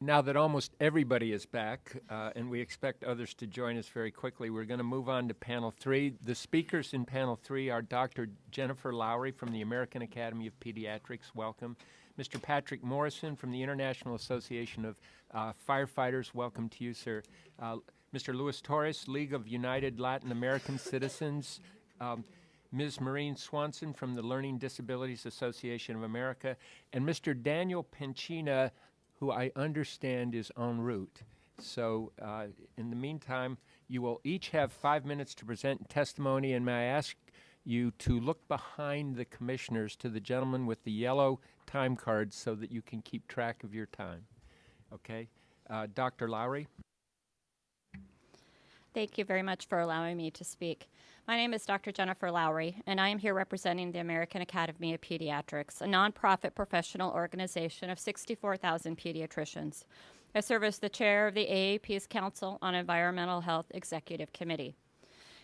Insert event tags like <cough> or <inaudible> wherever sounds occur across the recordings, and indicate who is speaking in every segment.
Speaker 1: now that almost everybody is back, uh, and we expect others to join us very quickly, we're going to move on to panel three. The speakers in panel three are Dr. Jennifer Lowry from the American Academy of Pediatrics. Welcome. Mr. Patrick Morrison from the International Association of uh, Firefighters. Welcome to you, sir. Uh, Mr. Luis Torres, League of United Latin American <laughs> Citizens. Um, Ms. Maureen Swanson from the Learning Disabilities Association of America, and Mr. Daniel Penchina, who I understand is en route. So, uh, in the meantime, you will each have five minutes to present testimony, and may I ask you to look behind the commissioners to the gentleman with the yellow time cards so that you can keep track of your time. Okay? Uh, Dr. Lowry?
Speaker 2: Thank you very much for allowing me to speak. My name is Dr. Jennifer Lowry, and I am here representing the American Academy of Pediatrics, a nonprofit professional organization of 64,000 pediatricians. I serve as the chair of the AAP's Council on Environmental Health Executive Committee.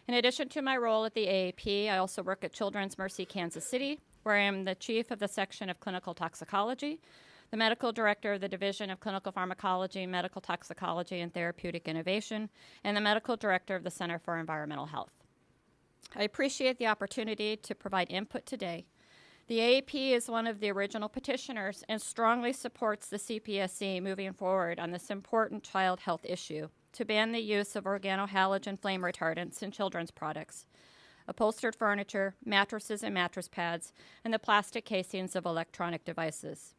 Speaker 2: In addition to my role at the AAP, I also work at Children's Mercy Kansas City, where I am the chief of the section of clinical toxicology, the medical director of the Division of Clinical Pharmacology, Medical Toxicology, and Therapeutic Innovation, and the medical director of the Center for Environmental Health. I appreciate the opportunity to provide input today. The AAP is one of the original petitioners and strongly supports the CPSC moving forward on this important child health issue to ban the use of organohalogen flame retardants in children's products, upholstered furniture, mattresses and mattress pads, and the plastic casings of electronic devices.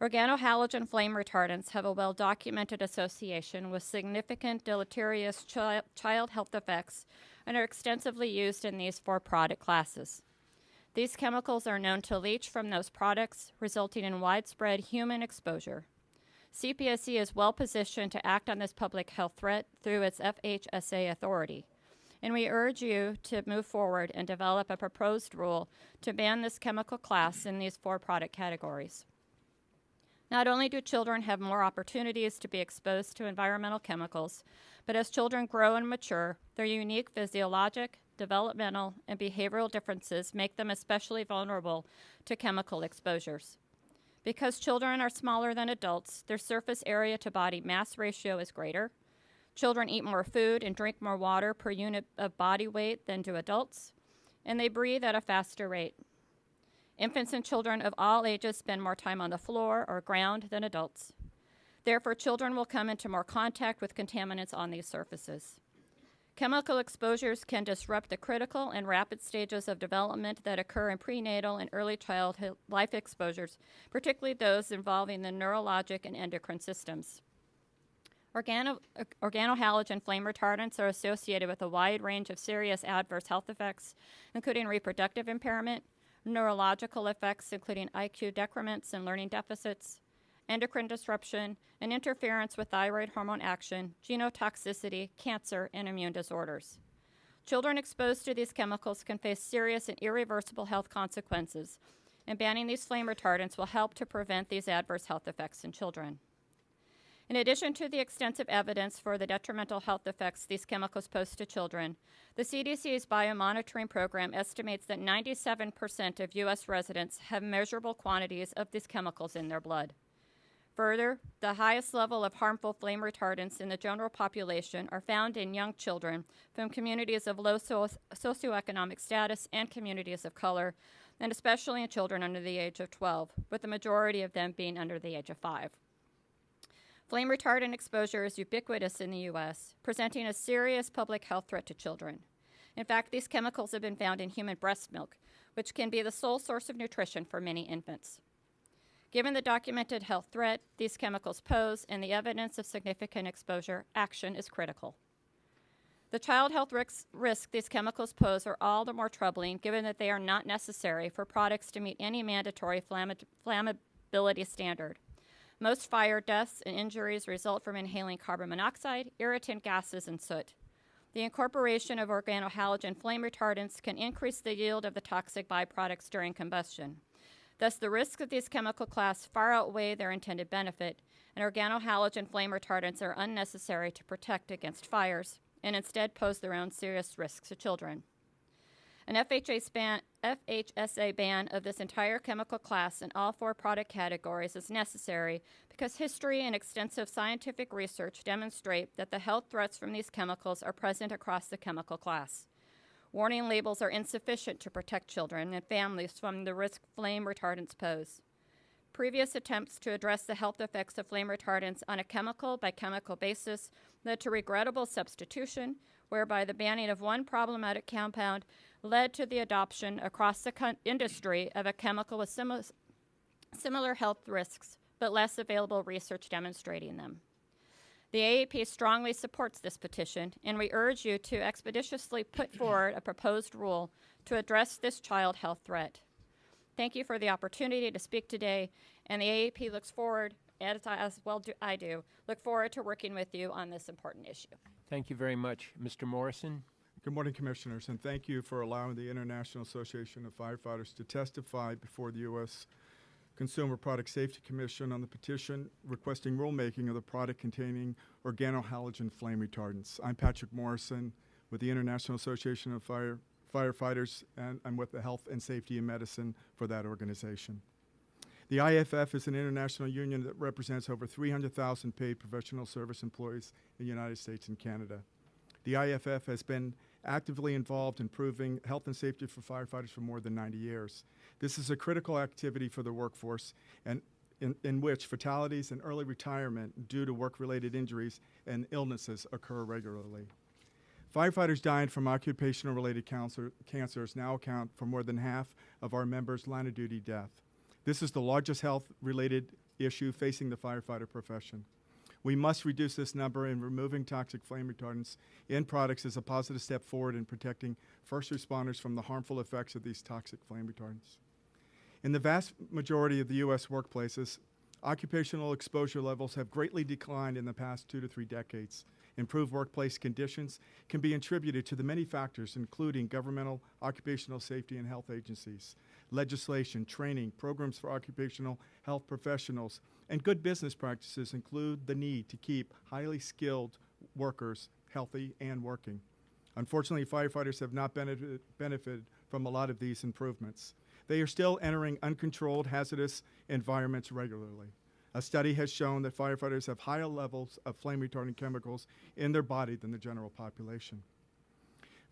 Speaker 2: Organohalogen flame retardants have a well documented association with significant deleterious chi- child health effects and are extensively used in these four product classes. These chemicals are known to leach from those products, resulting in widespread human exposure. CPSC is well positioned to act on this public health threat through its FHSA authority. And we urge you to move forward and develop a proposed rule to ban this chemical class in these four product categories. Not only do children have more opportunities to be exposed to environmental chemicals, but as children grow and mature, their unique physiologic, developmental, and behavioral differences make them especially vulnerable to chemical exposures. Because children are smaller than adults, their surface area to body mass ratio is greater. Children eat more food and drink more water per unit of body weight than do adults, and they breathe at a faster rate. Infants and children of all ages spend more time on the floor or ground than adults. Therefore, children will come into more contact with contaminants on these surfaces. Chemical exposures can disrupt the critical and rapid stages of development that occur in prenatal and early childhood life exposures, particularly those involving the neurologic and endocrine systems. Organo, organohalogen flame retardants are associated with a wide range of serious adverse health effects, including reproductive impairment, neurological effects, including IQ decrements and learning deficits, endocrine disruption, and interference with thyroid hormone action, genotoxicity, cancer, and immune disorders. Children exposed to these chemicals can face serious and irreversible health consequences, and banning these flame retardants will help to prevent these adverse health effects in children. In addition to the extensive evidence for the detrimental health effects these chemicals pose to children, the CDC's biomonitoring program estimates that 97% of U.S. residents have measurable quantities of these chemicals in their blood. Further, the highest level of harmful flame retardants in the general population are found in young children from communities of low so- socioeconomic status and communities of color, and especially in children under the age of 12, with the majority of them being under the age of 5. Flame retardant exposure is ubiquitous in the U.S., presenting a serious public health threat to children. In fact, these chemicals have been found in human breast milk, which can be the sole source of nutrition for many infants. Given the documented health threat these chemicals pose and the evidence of significant exposure, action is critical. The child health risks, risk these chemicals pose are all the more troubling given that they are not necessary for products to meet any mandatory flammability standard. Most fire deaths and injuries result from inhaling carbon monoxide, irritant gases, and soot. The incorporation of organohalogen flame retardants can increase the yield of the toxic byproducts during combustion. Thus, the risks of these chemical class far outweigh their intended benefit, and organohalogen flame retardants are unnecessary to protect against fires and instead pose their own serious risks to children. An FHA ban, FHSA ban of this entire chemical class in all four product categories is necessary because history and extensive scientific research demonstrate that the health threats from these chemicals are present across the chemical class. Warning labels are insufficient to protect children and families from the risk flame retardants pose. Previous attempts to address the health effects of flame retardants on a chemical by chemical basis led to regrettable substitution, whereby the banning of one problematic compound led to the adoption across the co- industry of a chemical with simi- similar health risks but less available research demonstrating them. The AAP strongly supports this petition, and we urge you to expeditiously put <clears throat> forward a proposed rule to address this child health threat. Thank you for the opportunity to speak today, and the AAP looks forward, as, I- as well do I do, look forward to working with you on this important issue.
Speaker 1: Thank you very much. Mr. Morrison?
Speaker 3: Good morning, Commissioners, and thank you for allowing the International Association of Firefighters to testify before the U.S. Consumer Product Safety Commission on the petition requesting rulemaking of the product containing organohalogen flame retardants. I'm Patrick Morrison with the International Association of Fire Firefighters, and I'm with the Health and Safety in Medicine for that organization. The IFF is an international union that represents over 300,000 paid professional service employees in the United States and Canada. The IFF has been actively involved in improving health and safety for firefighters for more than 90 years. This is a critical activity for the workforce and in, in which fatalities and early retirement due to work-related injuries and illnesses occur regularly. Firefighters dying from occupational-related cancer, cancers now account for more than half of our members' line of duty death. This is the largest health-related issue facing the firefighter profession. We must reduce this number, and removing toxic flame retardants in products is a positive step forward in protecting first responders from the harmful effects of these toxic flame retardants. In the vast majority of the U.S. workplaces, occupational exposure levels have greatly declined in the past two to three decades. Improved workplace conditions can be attributed to the many factors, including governmental occupational safety and health agencies, legislation, training, programs for occupational health professionals, and good business practices include the need to keep highly skilled workers healthy and working. Unfortunately, firefighters have not benefited, benefited from a lot of these improvements. They are still entering uncontrolled hazardous environments regularly. A study has shown that firefighters have higher levels of flame retardant chemicals in their body than the general population.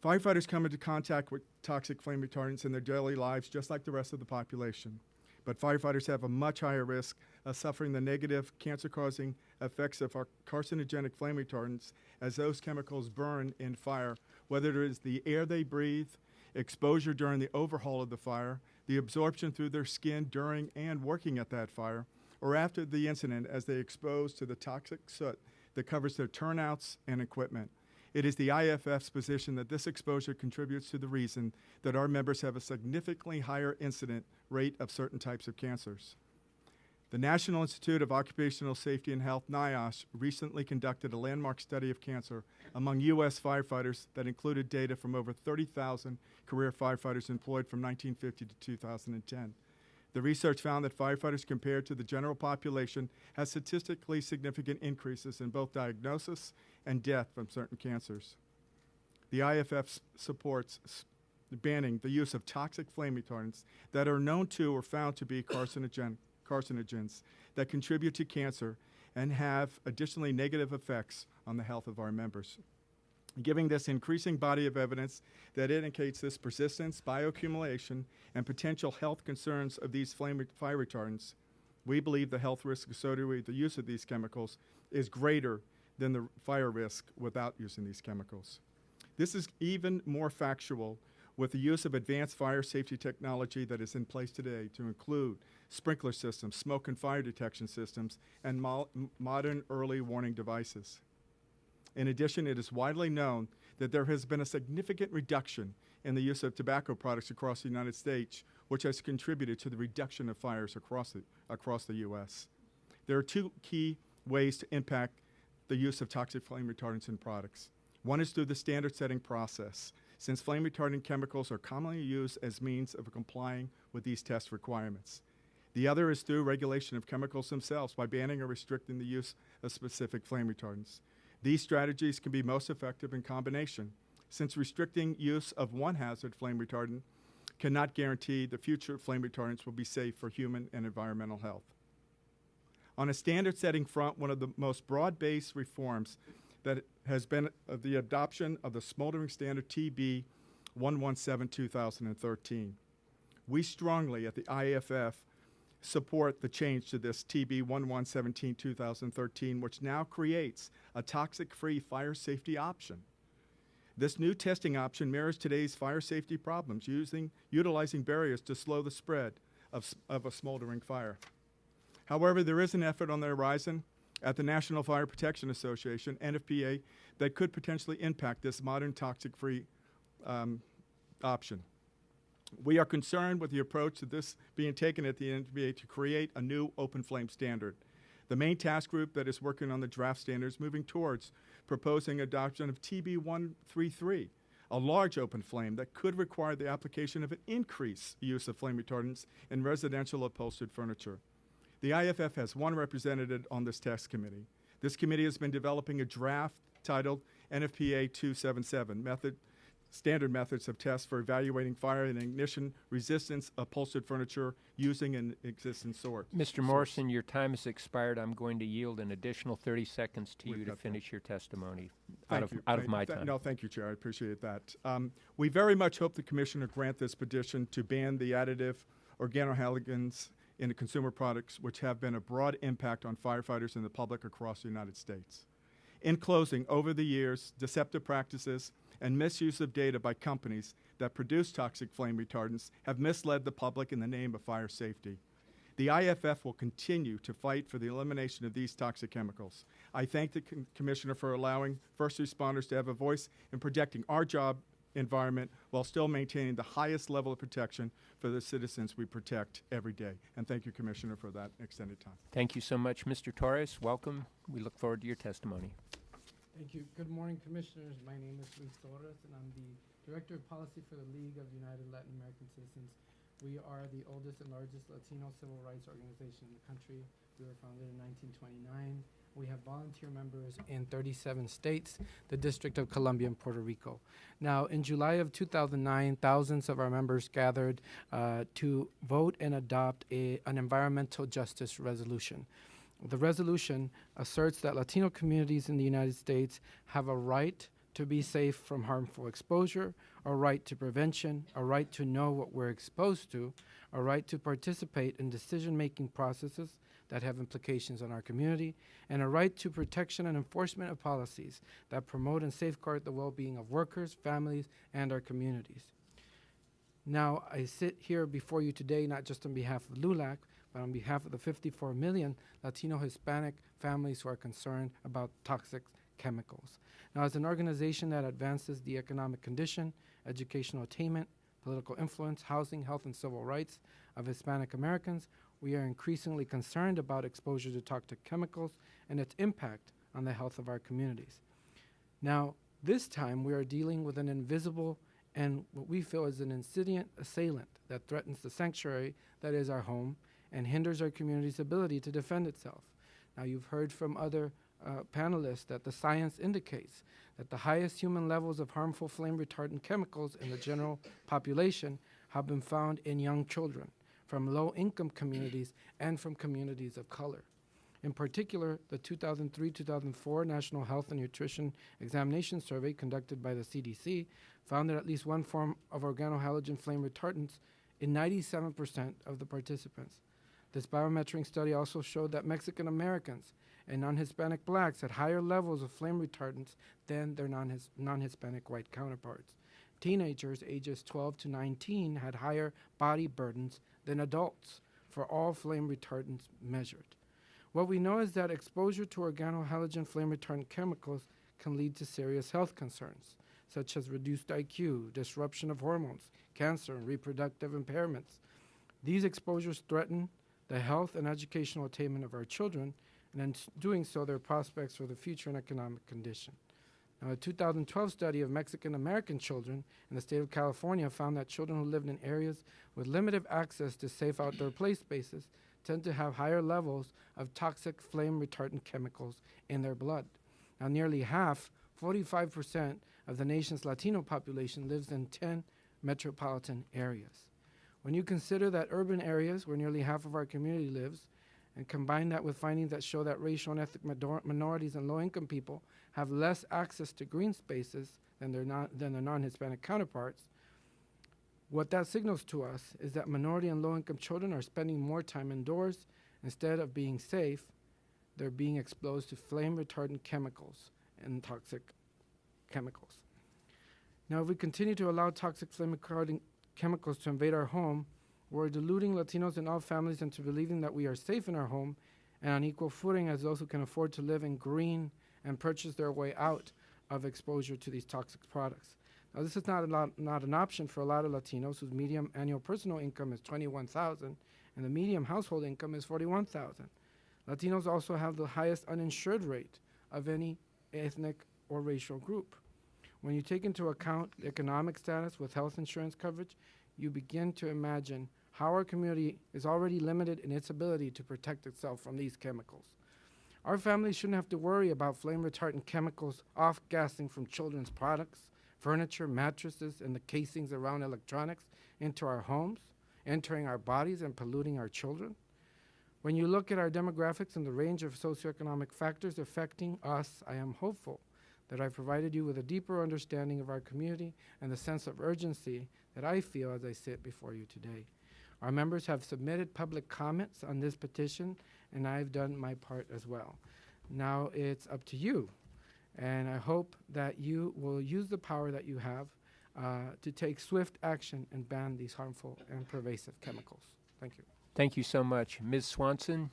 Speaker 3: Firefighters come into contact with toxic flame retardants in their daily lives just like the rest of the population. But firefighters have a much higher risk of suffering the negative cancer causing effects of our carcinogenic flame retardants as those chemicals burn in fire, whether it is the air they breathe, exposure during the overhaul of the fire, the absorption through their skin during and working at that fire, or after the incident as they expose to the toxic soot that covers their turnouts and equipment. It is the IFF's position that this exposure contributes to the reason that our members have a significantly higher incident rate of certain types of cancers. The National Institute of Occupational Safety and Health, NIOSH, recently conducted a landmark study of cancer among U.S. firefighters that included data from over 30,000 career firefighters employed from 1950 to 2010. The research found that firefighters compared to the general population had statistically significant increases in both diagnosis and death from certain cancers. The IFF supports banning the use of toxic flame retardants that are known to or found to be <coughs> carcinogen, carcinogens that contribute to cancer and have additionally negative effects on the health of our members. Giving this increasing body of evidence that indicates this persistence, bioaccumulation, and potential health concerns of these flame fire retardants, we believe the health risk associated with the use of these chemicals is greater than the fire risk without using these chemicals. This is even more factual with the use of advanced fire safety technology that is in place today to include sprinkler systems, smoke and fire detection systems, and mo- modern early warning devices. In addition, it is widely known that there has been a significant reduction in the use of tobacco products across the United States, which has contributed to the reduction of fires across the, across the U.S. There are two key ways to impact the use of toxic flame retardants in products. One is through the standard setting process, since flame retardant chemicals are commonly used as means of complying with these test requirements. The other is through regulation of chemicals themselves by banning or restricting the use of specific flame retardants. These strategies can be most effective in combination. since restricting use of one hazard flame retardant cannot guarantee the future flame retardants will be safe for human and environmental health. On a standard setting front, one of the most broad based reforms that has been uh, the adoption of the smoldering standard TB 117 2013. We strongly at the IAFF support the change to this TB 1117 2013, which now creates a toxic free fire safety option. This new testing option mirrors today's fire safety problems, using, utilizing barriers to slow the spread of, of a smoldering fire. However, there is an effort on the horizon at the National Fire Protection Association, NFPA, that could potentially impact this modern toxic free um, option. We are concerned with the approach to this being taken at the NFPA to create a new open flame standard. The main task group that is working on the draft standards moving towards proposing adoption of TB 133, a large open flame that could require the application of an increased use of flame retardants in residential upholstered furniture. The IFF has one representative on this task committee. This committee has been developing a draft titled NFPA 277 method standard methods of tests for evaluating fire and ignition resistance upholstered furniture using an existing source.
Speaker 1: Mr. Morrison, your time has expired. I'm going to yield an additional 30 seconds to
Speaker 3: We've
Speaker 1: you to
Speaker 3: got that.
Speaker 1: finish your testimony
Speaker 3: Thank
Speaker 1: out of,
Speaker 3: you.
Speaker 1: out of my time.
Speaker 3: No, thank you, Chair. I appreciate that. Um, we very much hope the Commissioner grant this petition to ban the additive organohalogens in the consumer products, which have been a broad impact on firefighters and the public across the United States. In closing, over the years, deceptive practices and misuse of data by companies that produce toxic flame retardants have misled the public in the name of fire safety. The IFF will continue to fight for the elimination of these toxic chemicals. I thank the com- Commissioner for allowing first responders to have a voice in protecting our job environment while still maintaining the highest level of protection for the citizens we protect every day. And thank you, Commissioner, for that extended time.
Speaker 1: Thank you so much, Mr. Torres. Welcome. We look forward to your testimony.
Speaker 4: Thank you. Good morning, Commissioners. My name is Luis Torres, and I'm the Director of Policy for the League of United Latin American Citizens. We are the oldest and largest Latino civil rights organization in the country. We were founded in 1929. We have volunteer members in 37 states, the District of Columbia, and Puerto Rico. Now, in July of 2009, thousands of our members gathered uh, to vote and adopt a, an environmental justice resolution. The resolution asserts that Latino communities in the United States have a right to be safe from harmful exposure, a right to prevention, a right to know what we're exposed to, a right to participate in decision making processes that have implications on our community, and a right to protection and enforcement of policies that promote and safeguard the well being of workers, families, and our communities. Now, I sit here before you today not just on behalf of LULAC, but on behalf of the 54 million Latino Hispanic families who are concerned about toxic chemicals. Now, as an organization that advances the economic condition, educational attainment, political influence, housing, health, and civil rights of Hispanic Americans, we are increasingly concerned about exposure to toxic chemicals and its impact on the health of our communities. Now, this time we are dealing with an invisible and what we feel is an insidious assailant that threatens the sanctuary that is our home and hinders our community's ability to defend itself. Now, you've heard from other uh, panelists that the science indicates that the highest human levels of harmful flame retardant chemicals in the general population have been found in young children from low income communities and from communities of color. In particular, the 2003 2004 National Health and Nutrition Examination Survey conducted by the CDC found that at least one form of organohalogen flame retardants in 97% of the participants. This biometric study also showed that Mexican Americans and non Hispanic blacks had higher levels of flame retardants than their non Hispanic white counterparts. Teenagers ages 12 to 19 had higher body burdens than adults for all flame retardants measured. What we know is that exposure to organohalogen flame retardant chemicals can lead to serious health concerns, such as reduced IQ, disruption of hormones, cancer, and reproductive impairments. These exposures threaten the health and educational attainment of our children, and in doing so, their prospects for the future and economic condition. Now, a 2012 study of Mexican American children in the state of California found that children who lived in areas with limited access to safe outdoor play spaces tend to have higher levels of toxic flame retardant chemicals in their blood. Now, nearly half, 45% of the nation's Latino population lives in 10 metropolitan areas. When you consider that urban areas, where nearly half of our community lives, and combine that with findings that show that racial and ethnic minorities and low income people have less access to green spaces than their, non- than their non Hispanic counterparts, what that signals to us is that minority and low income children are spending more time indoors instead of being safe, they're being exposed to flame retardant chemicals and toxic chemicals. Now, if we continue to allow toxic flame retardant chemicals to invade our home, we're deluding Latinos and all families into believing that we are safe in our home and on equal footing as those who can afford to live in green and purchase their way out of exposure to these toxic products. Now, this is not, lot, not an option for a lot of Latinos whose median annual personal income is 21000 and the median household income is 41000 Latinos also have the highest uninsured rate of any ethnic or racial group. When you take into account economic status with health insurance coverage, you begin to imagine how our community is already limited in its ability to protect itself from these chemicals. Our families shouldn't have to worry about flame retardant chemicals off gassing from children's products, furniture, mattresses, and the casings around electronics into our homes, entering our bodies and polluting our children. When you look at our demographics and the range of socioeconomic factors affecting us, I am hopeful that I've provided you with a deeper understanding of our community and the sense of urgency that I feel as I sit before you today. Our members have submitted public comments on this petition, and I've done my part as well. Now it's up to you, and I hope that you will use the power that you have uh, to take swift action and ban these harmful and pervasive chemicals. Thank you.
Speaker 1: Thank you so much. Ms. Swanson?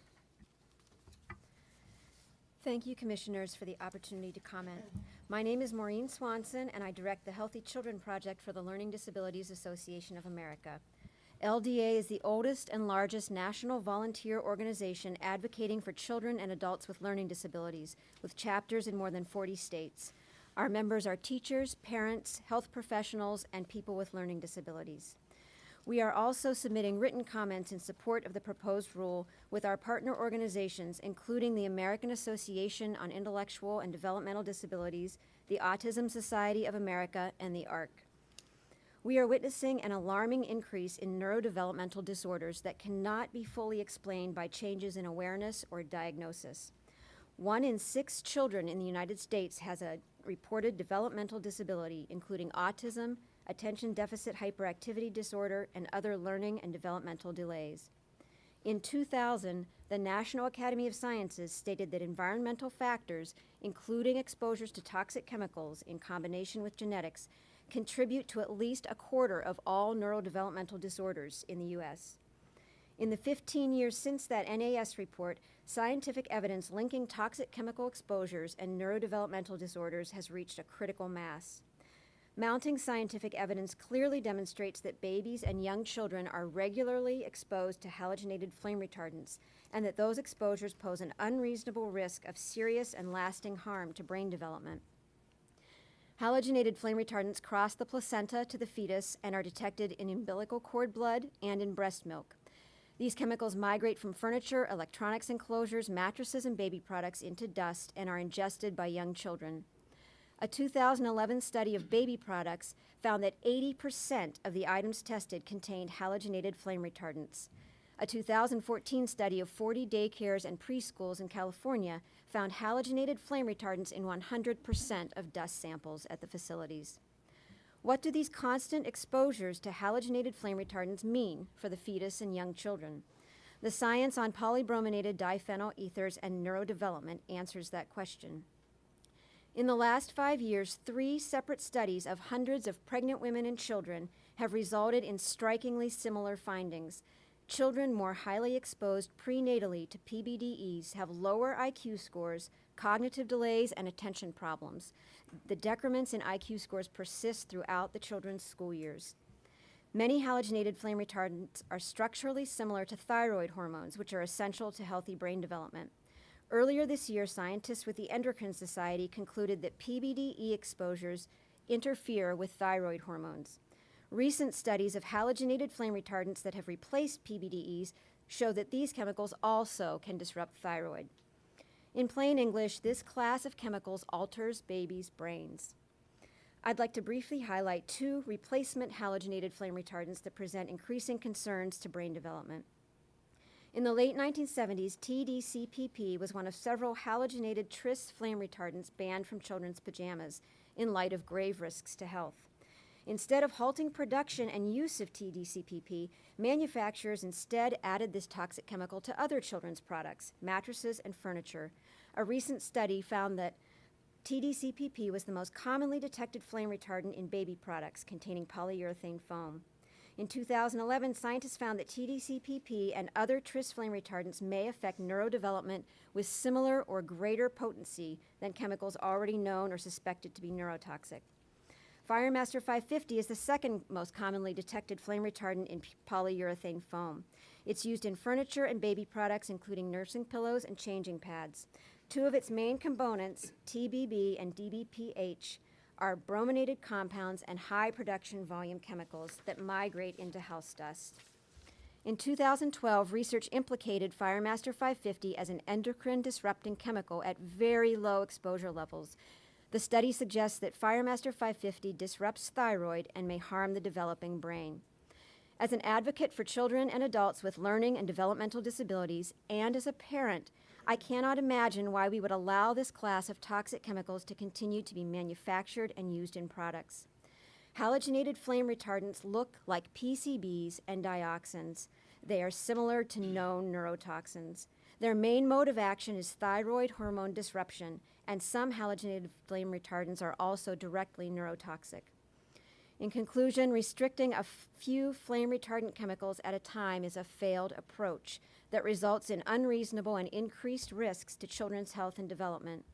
Speaker 5: Thank you, Commissioners, for the opportunity to comment. My name is Maureen Swanson, and I direct the Healthy Children Project for the Learning Disabilities Association of America. LDA is the oldest and largest national volunteer organization advocating for children and adults with learning disabilities, with chapters in more than 40 states. Our members are teachers, parents, health professionals, and people with learning disabilities. We are also submitting written comments in support of the proposed rule with our partner organizations, including the American Association on Intellectual and Developmental Disabilities, the Autism Society of America, and the ARC. We are witnessing an alarming increase in neurodevelopmental disorders that cannot be fully explained by changes in awareness or diagnosis. One in six children in the United States has a reported developmental disability, including autism, attention deficit hyperactivity disorder, and other learning and developmental delays. In 2000, the National Academy of Sciences stated that environmental factors, including exposures to toxic chemicals in combination with genetics, contribute to at least a quarter of all neurodevelopmental disorders in the U.S. In the 15 years since that NAS report, scientific evidence linking toxic chemical exposures and neurodevelopmental disorders has reached a critical mass. Mounting scientific evidence clearly demonstrates that babies and young children are regularly exposed to halogenated flame retardants and that those exposures pose an unreasonable risk of serious and lasting harm to brain development. Halogenated flame retardants cross the placenta to the fetus and are detected in umbilical cord blood and in breast milk. These chemicals migrate from furniture, electronics enclosures, mattresses, and baby products into dust and are ingested by young children. A 2011 study of baby products found that 80% of the items tested contained halogenated flame retardants. A 2014 study of 40 daycares and preschools in California found halogenated flame retardants in 100% of dust samples at the facilities. What do these constant exposures to halogenated flame retardants mean for the fetus and young children? The science on polybrominated diphenyl ethers and neurodevelopment answers that question. In the last five years, three separate studies of hundreds of pregnant women and children have resulted in strikingly similar findings. Children more highly exposed prenatally to PBDEs have lower IQ scores, cognitive delays, and attention problems. The decrements in IQ scores persist throughout the children's school years. Many halogenated flame retardants are structurally similar to thyroid hormones, which are essential to healthy brain development. Earlier this year, scientists with the Endocrine Society concluded that PBDE exposures interfere with thyroid hormones. Recent studies of halogenated flame retardants that have replaced PBDEs show that these chemicals also can disrupt thyroid. In plain English, this class of chemicals alters babies' brains. I'd like to briefly highlight two replacement halogenated flame retardants that present increasing concerns to brain development. In the late 1970s, TDCPP was one of several halogenated tris flame retardants banned from children's pajamas in light of grave risks to health. Instead of halting production and use of TDCPP, manufacturers instead added this toxic chemical to other children's products, mattresses, and furniture. A recent study found that TDCPP was the most commonly detected flame retardant in baby products containing polyurethane foam. In 2011, scientists found that TDCPP and other tris flame retardants may affect neurodevelopment with similar or greater potency than chemicals already known or suspected to be neurotoxic. Firemaster 550 is the second most commonly detected flame retardant in polyurethane foam. It's used in furniture and baby products, including nursing pillows and changing pads. Two of its main components, TBB and TBPH, are brominated compounds and high production volume chemicals that migrate into house dust. In 2012, research implicated Firemaster 550 as an endocrine disrupting chemical at very low exposure levels. The study suggests that Firemaster 550 disrupts thyroid and may harm the developing brain. As an advocate for children and adults with learning and developmental disabilities, and as a parent, I cannot imagine why we would allow this class of toxic chemicals to continue to be manufactured and used in products. Halogenated flame retardants look like PCBs and dioxins. They are similar to known neurotoxins. Their main mode of action is thyroid hormone disruption, and some halogenated flame retardants are also directly neurotoxic. In conclusion, restricting a few flame retardant chemicals at a time is a failed approach that results in unreasonable and increased risks to children's health and development.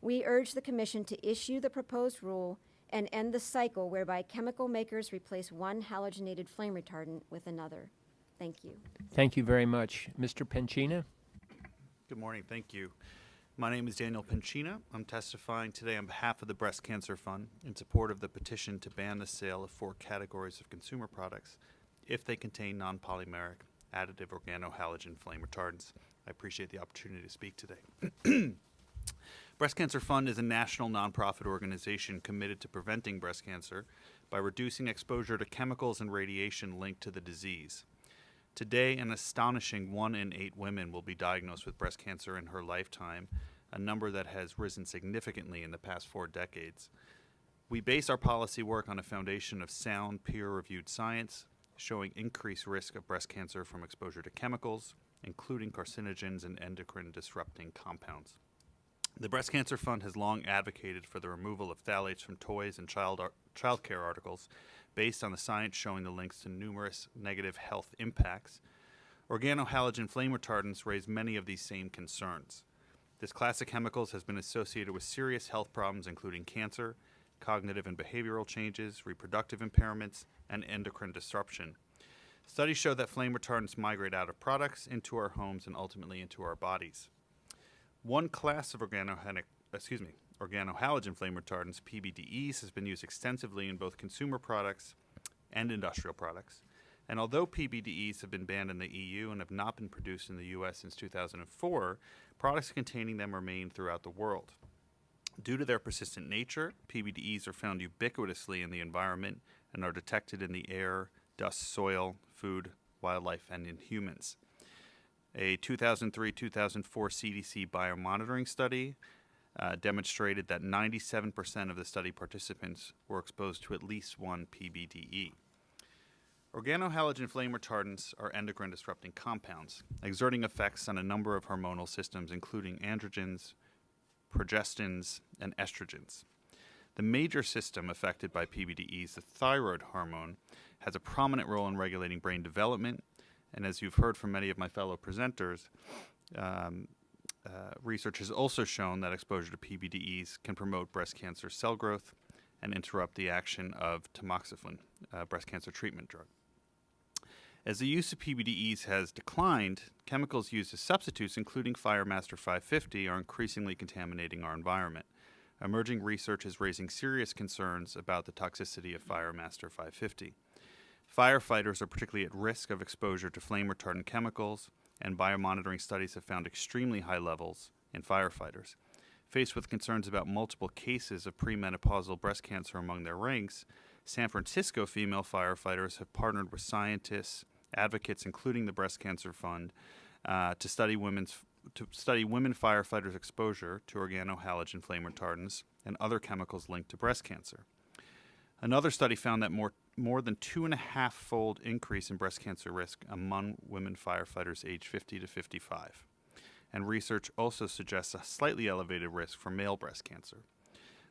Speaker 5: We urge the Commission to issue the proposed rule and end the cycle whereby chemical makers replace one halogenated flame retardant with another. Thank you.
Speaker 1: Thank you very much. Mr. Pencina?
Speaker 6: Good morning. Thank you. My name is Daniel Pencina. I'm testifying today on behalf of the Breast Cancer Fund in support of the petition to ban the sale of four categories of consumer products if they contain non polymeric additive organohalogen flame retardants. I appreciate the opportunity to speak today. <clears throat> Breast Cancer Fund is a national nonprofit organization committed to preventing breast cancer by reducing exposure to chemicals and radiation linked to the disease. Today, an astonishing one in eight women will be diagnosed with breast cancer in her lifetime, a number that has risen significantly in the past four decades. We base our policy work on a foundation of sound, peer reviewed science, showing increased risk of breast cancer from exposure to chemicals, including carcinogens and endocrine disrupting compounds. The Breast Cancer Fund has long advocated for the removal of phthalates from toys and child ar- childcare articles based on the science showing the links to numerous negative health impacts. Organohalogen flame retardants raise many of these same concerns. This class of chemicals has been associated with serious health problems, including cancer, cognitive and behavioral changes, reproductive impairments, and endocrine disruption. Studies show that flame retardants migrate out of products into our homes and ultimately into our bodies. One class of organohenic, excuse me, organohalogen flame retardants, PBDEs, has been used extensively in both consumer products and industrial products. And although PBDEs have been banned in the EU and have not been produced in the US since 2004, products containing them remain throughout the world. Due to their persistent nature, PBDEs are found ubiquitously in the environment and are detected in the air, dust, soil, food, wildlife, and in humans. A 2003 2004 CDC biomonitoring study uh, demonstrated that 97% of the study participants were exposed to at least one PBDE. Organohalogen flame retardants are endocrine disrupting compounds, exerting effects on a number of hormonal systems, including androgens, progestins, and estrogens. The major system affected by PBDEs, the thyroid hormone, has a prominent role in regulating brain development. And as you've heard from many of my fellow presenters, um, uh, research has also shown that exposure to PBDEs can promote breast cancer cell growth and interrupt the action of tamoxifen, uh, breast cancer treatment drug. As the use of PBDEs has declined, chemicals used as substitutes, including Firemaster 550, are increasingly contaminating our environment. Emerging research is raising serious concerns about the toxicity of Firemaster 550. Firefighters are particularly at risk of exposure to flame retardant chemicals, and biomonitoring studies have found extremely high levels in firefighters. Faced with concerns about multiple cases of premenopausal breast cancer among their ranks, San Francisco female firefighters have partnered with scientists, advocates, including the Breast Cancer Fund, uh, to study women's to study women firefighters' exposure to organohalogen flame retardants and other chemicals linked to breast cancer. Another study found that more more than two and a half fold increase in breast cancer risk among women firefighters aged 50 to 55. And research also suggests a slightly elevated risk for male breast cancer.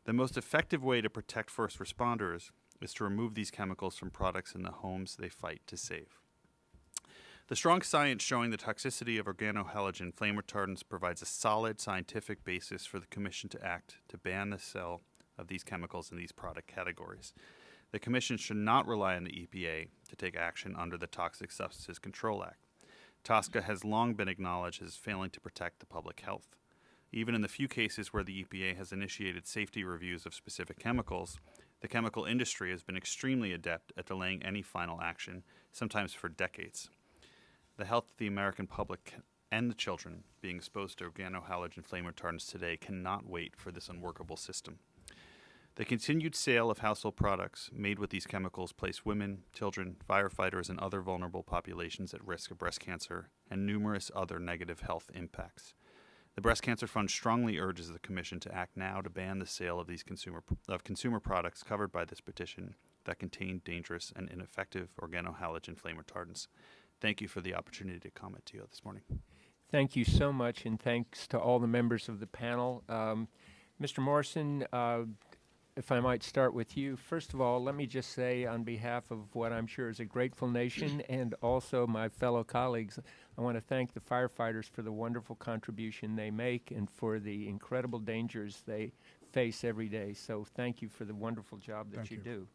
Speaker 6: The most effective way to protect first responders is to remove these chemicals from products in the homes they fight to save. The strong science showing the toxicity of organohalogen flame retardants provides a solid scientific basis for the Commission to act to ban the sale of these chemicals in these product categories. The Commission should not rely on the EPA to take action under the Toxic Substances Control Act. TSCA has long been acknowledged as failing to protect the public health. Even in the few cases where the EPA has initiated safety reviews of specific chemicals, the chemical industry has been extremely adept at delaying any final action, sometimes for decades. The health of the American public and the children being exposed to organohalogen flame retardants today cannot wait for this unworkable system. The continued sale of household products made with these chemicals place women, children, firefighters, and other vulnerable populations at risk of breast cancer and numerous other negative health impacts. The Breast Cancer Fund strongly urges the Commission to act now to ban the sale of these consumer of consumer products covered by this petition that contain dangerous and ineffective organohalogen flame retardants. Thank you for the opportunity to comment to you this morning.
Speaker 1: Thank you so much, and thanks to all the members of the panel. Um, Mr. Morrison, uh, if I might start with you. First of all, let me just say, on behalf of what I'm sure is a grateful nation <clears throat> and also my fellow colleagues, I want to thank the firefighters for the wonderful contribution they make and for the incredible dangers they face every day. So, thank you for the wonderful job that you
Speaker 3: you.
Speaker 1: do.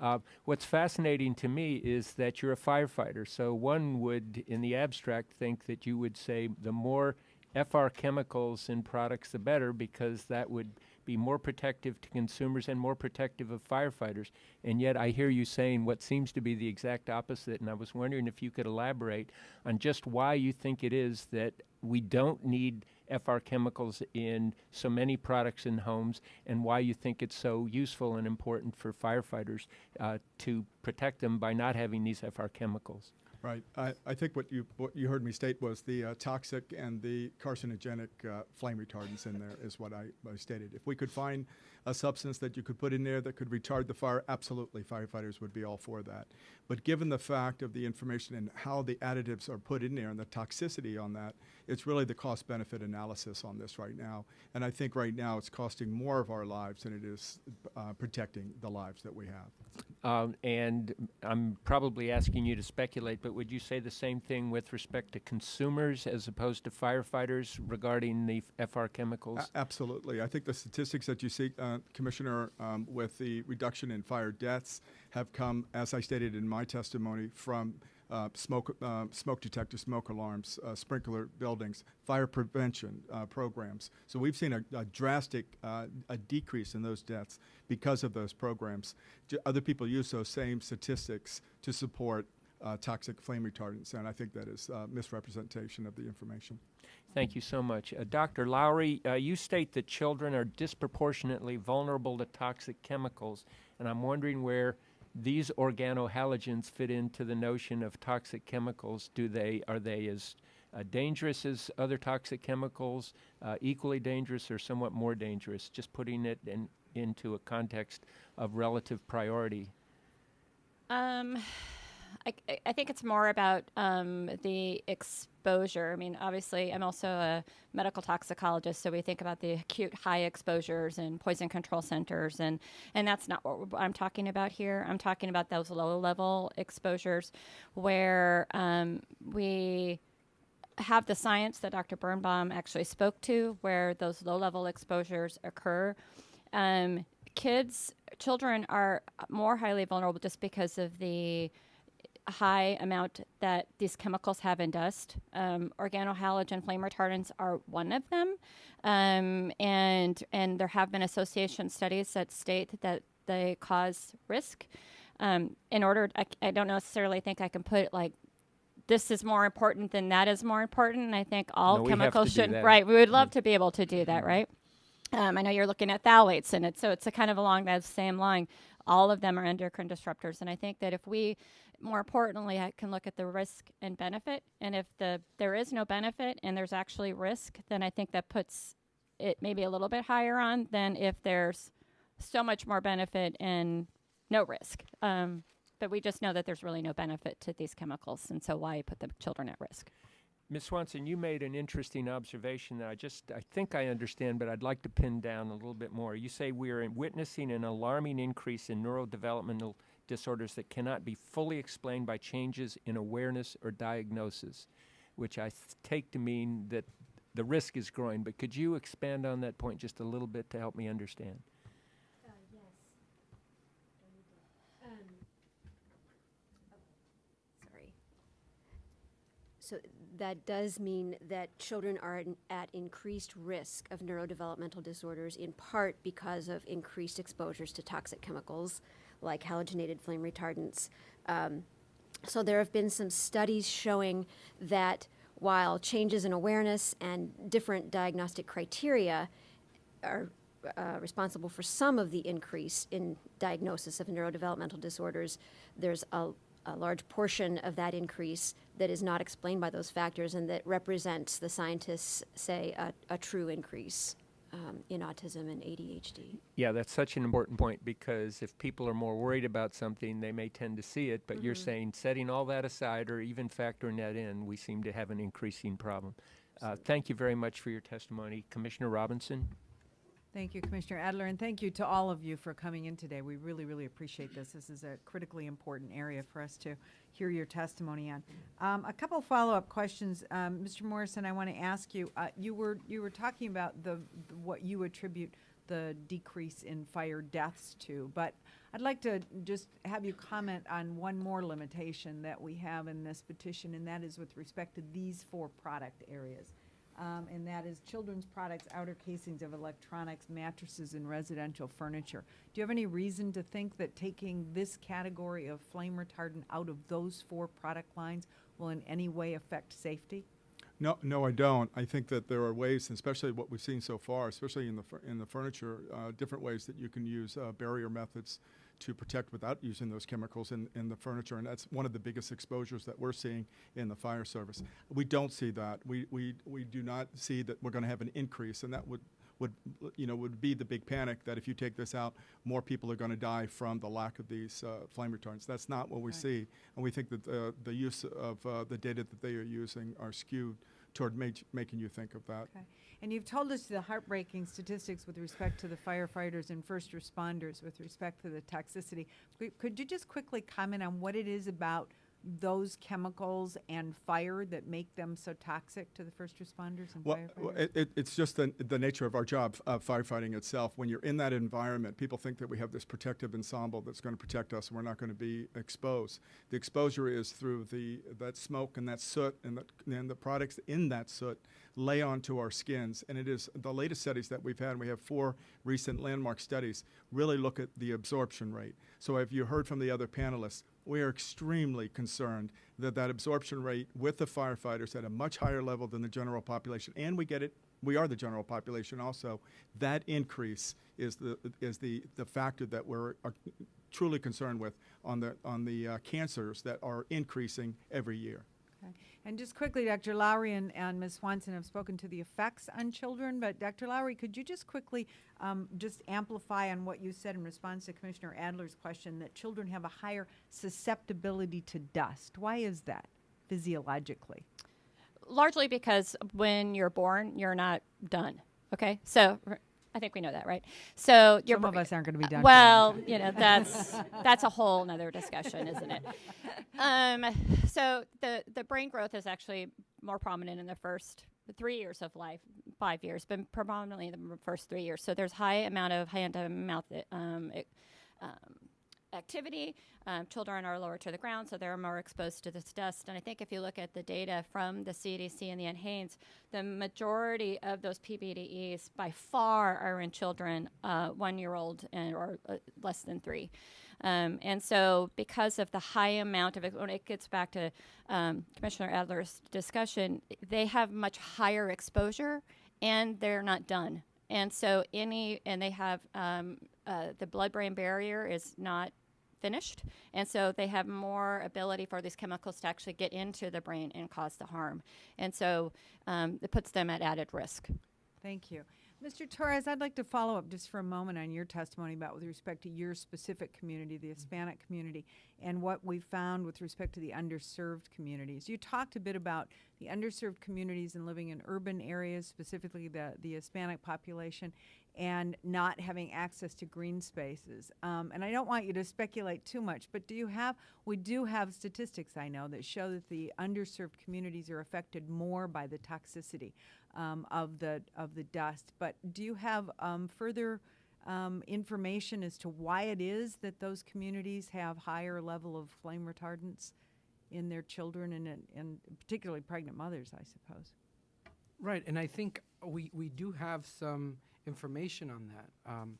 Speaker 1: Uh, what's fascinating to me is that you're a firefighter. So one would, in the abstract, think that you would say the more FR chemicals in products, the better, because that would be more protective to consumers and more protective of firefighters. And yet, I hear you saying what seems to be the exact opposite. And I was wondering if you could elaborate on just why you think it is that we don't need FR chemicals in so many products in homes and why you think it's so useful and important for firefighters uh, to protect them by not having these FR chemicals.
Speaker 3: Right. I, I think what you what you heard me state was the uh, toxic and the carcinogenic uh, flame retardants in there is what I, I stated. If we could find a substance that you could put in there that could retard the fire, absolutely, firefighters would be all for that. But given the fact of the information and how the additives are put in there and the toxicity on that, it's really the cost benefit analysis on this right now. And I think right now it's costing more of our lives than it is uh, protecting the lives that we have.
Speaker 1: Um, and I'm probably asking you to speculate, but would you say the same thing with respect to consumers as opposed to firefighters regarding the FR chemicals?
Speaker 3: A- Absolutely. I think the statistics that you see, uh, Commissioner, um, with the reduction in fire deaths have come, as I stated in my testimony, from uh, smoke, uh, smoke detectors, smoke alarms, uh, sprinkler buildings, fire prevention uh, programs. So we've seen a, a drastic uh, a decrease in those deaths because of those programs. J- other people use those same statistics to support uh, toxic flame retardants, and I think that is uh, misrepresentation of the information.
Speaker 1: Thank you so much. Uh, Dr. Lowry, uh, you state that children are disproportionately vulnerable to toxic chemicals, and I'm wondering where these organohalogens fit into the notion of toxic chemicals. Do they are they as uh, dangerous as other toxic chemicals, uh, equally dangerous, or somewhat more dangerous? Just putting it in, into a context of relative priority.
Speaker 2: Um, I, I- think it's more about um, the exposure. I mean, obviously, I'm also a medical toxicologist, so we think about the acute high exposures and poison control centers, and and that's not what I'm talking about here. I'm talking about those low level exposures where um, we have the science that Dr. Birnbaum actually spoke to, where those low level exposures occur. Um, kids, children are more highly vulnerable just because of the high amount that these chemicals have in dust. Um, organohalogen flame retardants are one of them, um, and and there have been association studies that state that they cause risk. Um, in order, I, I don't necessarily think I can put like this is more important than that is more important. And I think all
Speaker 1: No,
Speaker 2: chemicals should
Speaker 1: that.
Speaker 2: right. We would love to be able to do that, right? Um, I know you're looking at phthalates in it, so it's a kind of along that same line. All of them are endocrine disruptors, and I think that if we, more importantly, I can look at the risk and benefit, and if the there is no benefit and there's actually risk, then I think that puts it maybe a little bit higher on than if there's so much more benefit and no risk. Um, but we just know that there's really no benefit to these chemicals, and so why put the children at risk?
Speaker 1: Ms. Swanson, you made an interesting observation that I just, I think I understand, but I'd like to pin down a little bit more. You say we are witnessing an alarming increase in neurodevelopmental disorders that cannot be fully explained by changes in awareness or diagnosis, which I th- take to mean that the risk is growing. But could you expand on that point just a little bit to help me understand? Uh, yes.
Speaker 5: Um, oh, sorry. So that does mean that children are in- at increased risk of neurodevelopmental disorders in part because of increased exposures to toxic chemicals like halogenated flame retardants. Um, so there have been some studies showing that while changes in awareness and different diagnostic criteria are uh, responsible for some of the increase in diagnosis of neurodevelopmental disorders. There's a, a large portion of that increase that is not explained by those factors and that represents, the scientists say, a, a true increase um, in autism and ADHD.
Speaker 1: Yeah, that's such an important point because if people are more worried about something, they may tend to see it. But you're saying setting all that aside or even factoring that in, we seem to have an increasing problem. Uh, thank you very much for your testimony. Commissioner Robinson?
Speaker 7: Thank you, Commissioner Adler, and thank you to all of you for coming in today. We really, really appreciate this. This is a critically important area for us to hear your testimony on. Um, a couple follow-up questions, um, Mr. Morrison. I want to ask you. Uh, you were you were talking about the, the what you attribute the decrease in fire deaths to, but I'd like to just have you comment on one more limitation that we have in this petition, and that is with respect to these four product areas um, and that is children's products, outer casings of electronics, mattresses, and residential furniture. Do you have any reason to think that taking this category of flame retardant out of those four product lines will in any way affect safety?
Speaker 3: No, no, I don't. I think that there are ways, and especially what we've seen so far, especially in the in the furniture, uh, different ways that you can use uh, barrier methods to protect without using those chemicals in, in the furniture, and that's one of the biggest exposures that we're seeing in the fire service. We don't see that. We we, we do not see that we're going to have an increase, and that would would you know would be the big panic that if you take this out, more people are going to die from the lack of these uh, flame retardants. That's not what we
Speaker 7: Right.
Speaker 3: see, and we think that uh, the use of uh, the data that they are using are skewed toward ma- making you think of that.
Speaker 7: Okay. And you've told us the heartbreaking statistics with respect to the firefighters and first responders with respect to the toxicity. Could- you just quickly comment on what it is about those chemicals and fire that make them so toxic to the first responders and
Speaker 3: Well,
Speaker 7: firefighters?
Speaker 3: well, it, it, it's just the, the nature of our job, uh, firefighting itself. When you're in that environment, people think that we have this protective ensemble that's going to protect us, and we're not going to be exposed. The exposure is through the that smoke and that soot, and the, and the products in that soot lay onto our skins. And it is the latest studies that we've had. We have four recent landmark studies really look at the absorption rate. So, have you heard from the other panelists? We are extremely concerned that that absorption rate with the firefighters at a much higher level than the general population, and we get it. We are the general population also. That increase is the is the the factor that we're uh, truly concerned with on the on the uh, cancers that are increasing every year.
Speaker 7: And just quickly, Dr. Lowry and, and Ms. Swanson have spoken to the effects on children, but Dr. Lowry, could you just quickly um, just amplify on what you said in response to Commissioner Adler's question that children have a higher susceptibility to dust? Why is that physiologically?
Speaker 2: largely because when you're born, you're not done. Okay, so I think we know that, right? So you're
Speaker 7: Some of us aren't going to be done. a long
Speaker 2: Well, you know that's that's a whole nother discussion, isn't it? Um, so the the brain growth is actually more prominent in the first three years of life, five years, but predominantly in the first three years. So there's high amount of hand to mouth um, um, activity. Um, children are lower to the ground, so they're more exposed to this dust. And I think if you look at the data from the CDC and the NHANES, the majority of those PBDEs by far are in children uh, one year old and or uh, less than three. Um, and so, because of the high amount of it, when it gets back to um, Commissioner Adler's discussion, they have much higher exposure and they're not done And so any, and they have um, uh, the blood-brain barrier is not finished, and so they have more ability for these chemicals to actually get into the brain and cause the harm. And so um, it puts them at added risk.
Speaker 7: Thank you. Mr. Torres, I'd like to follow up just for a moment on your testimony about with respect to your specific community, the Hispanic community, and what we found with respect to the underserved communities. You talked a bit about the underserved communities and living in urban areas, specifically the, the Hispanic population, and not having access to green spaces. Um, and I don't want you to speculate too much, but do you have, we do have statistics, I know, that show that the underserved communities are affected more by the toxicity um, of, the, of the dust. But do you have um, further um, information as to why it is that those communities have higher level of flame retardants in their children and, in- and particularly pregnant mothers, I suppose?
Speaker 4: Right, and I think we, we do have some information on that. Um,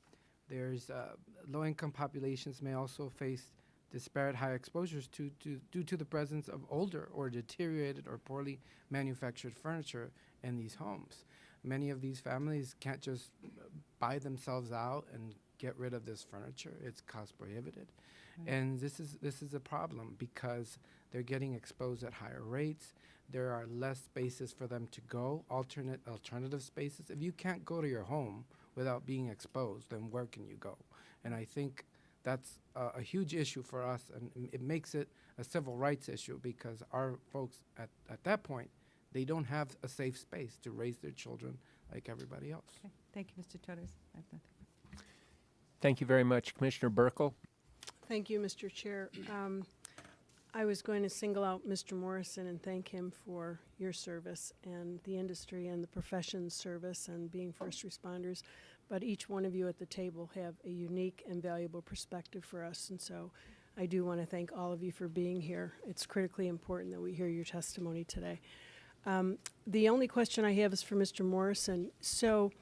Speaker 4: there's uh, low income populations may also face disparate high exposures to, to, due to the presence of older or deteriorated or poorly manufactured furniture in these homes. Many of these families can't just buy themselves out and get rid of this furniture. It's cost prohibitive. And this is this is a problem because they're getting exposed at higher rates. There are less spaces for them to go, alternate alternative spaces. If you can't go to your home without being exposed, then where can you go? And I think that's uh, a huge issue for us, and it makes it a civil rights issue because our folks at, at that point, they don't have a safe space to raise their children like everybody else.
Speaker 7: Okay, thank you, Mr. Torres. I have nothing.
Speaker 1: Thank you very much, Commissioner Buerkle.
Speaker 8: Thank you, Mr. Chair. Um, I was going to single out Mr. Morrison and thank him for your service and the industry and the profession's service and being first responders. But each one of you at the table have a unique and valuable perspective for us. And so I do want to thank all of you for being here. It's critically important that we hear your testimony today. Um, the only question I have is for Mr. Morrison. So,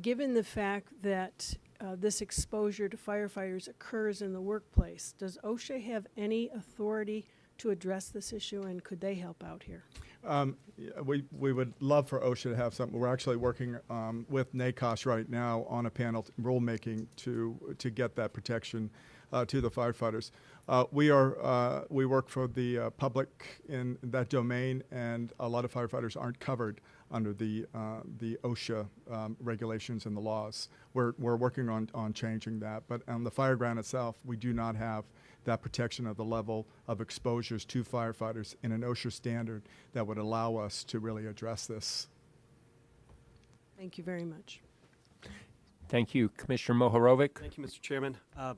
Speaker 8: given the fact that uh, this exposure to firefighters occurs in the workplace, does OSHA have any authority to address this issue, and could they help out here?
Speaker 3: Um, we, we would love for OSHA to have something. We're actually working um, with NACOSH right now on a panel rulemaking to to get that protection uh, to the firefighters. Uh, we are uh, we work for the uh, public in that domain, and a lot of firefighters aren't covered under the uh, the OSHA um, regulations and the laws. We're we're working on on changing that, but on the fire ground itself, we do not have that protection of the level of exposures to firefighters in an OSHA standard that would allow us to really address this.
Speaker 8: Thank you very much.
Speaker 1: Thank you, Commissioner Mohorovic.
Speaker 9: Thank you, Mr. Chairman. Uh,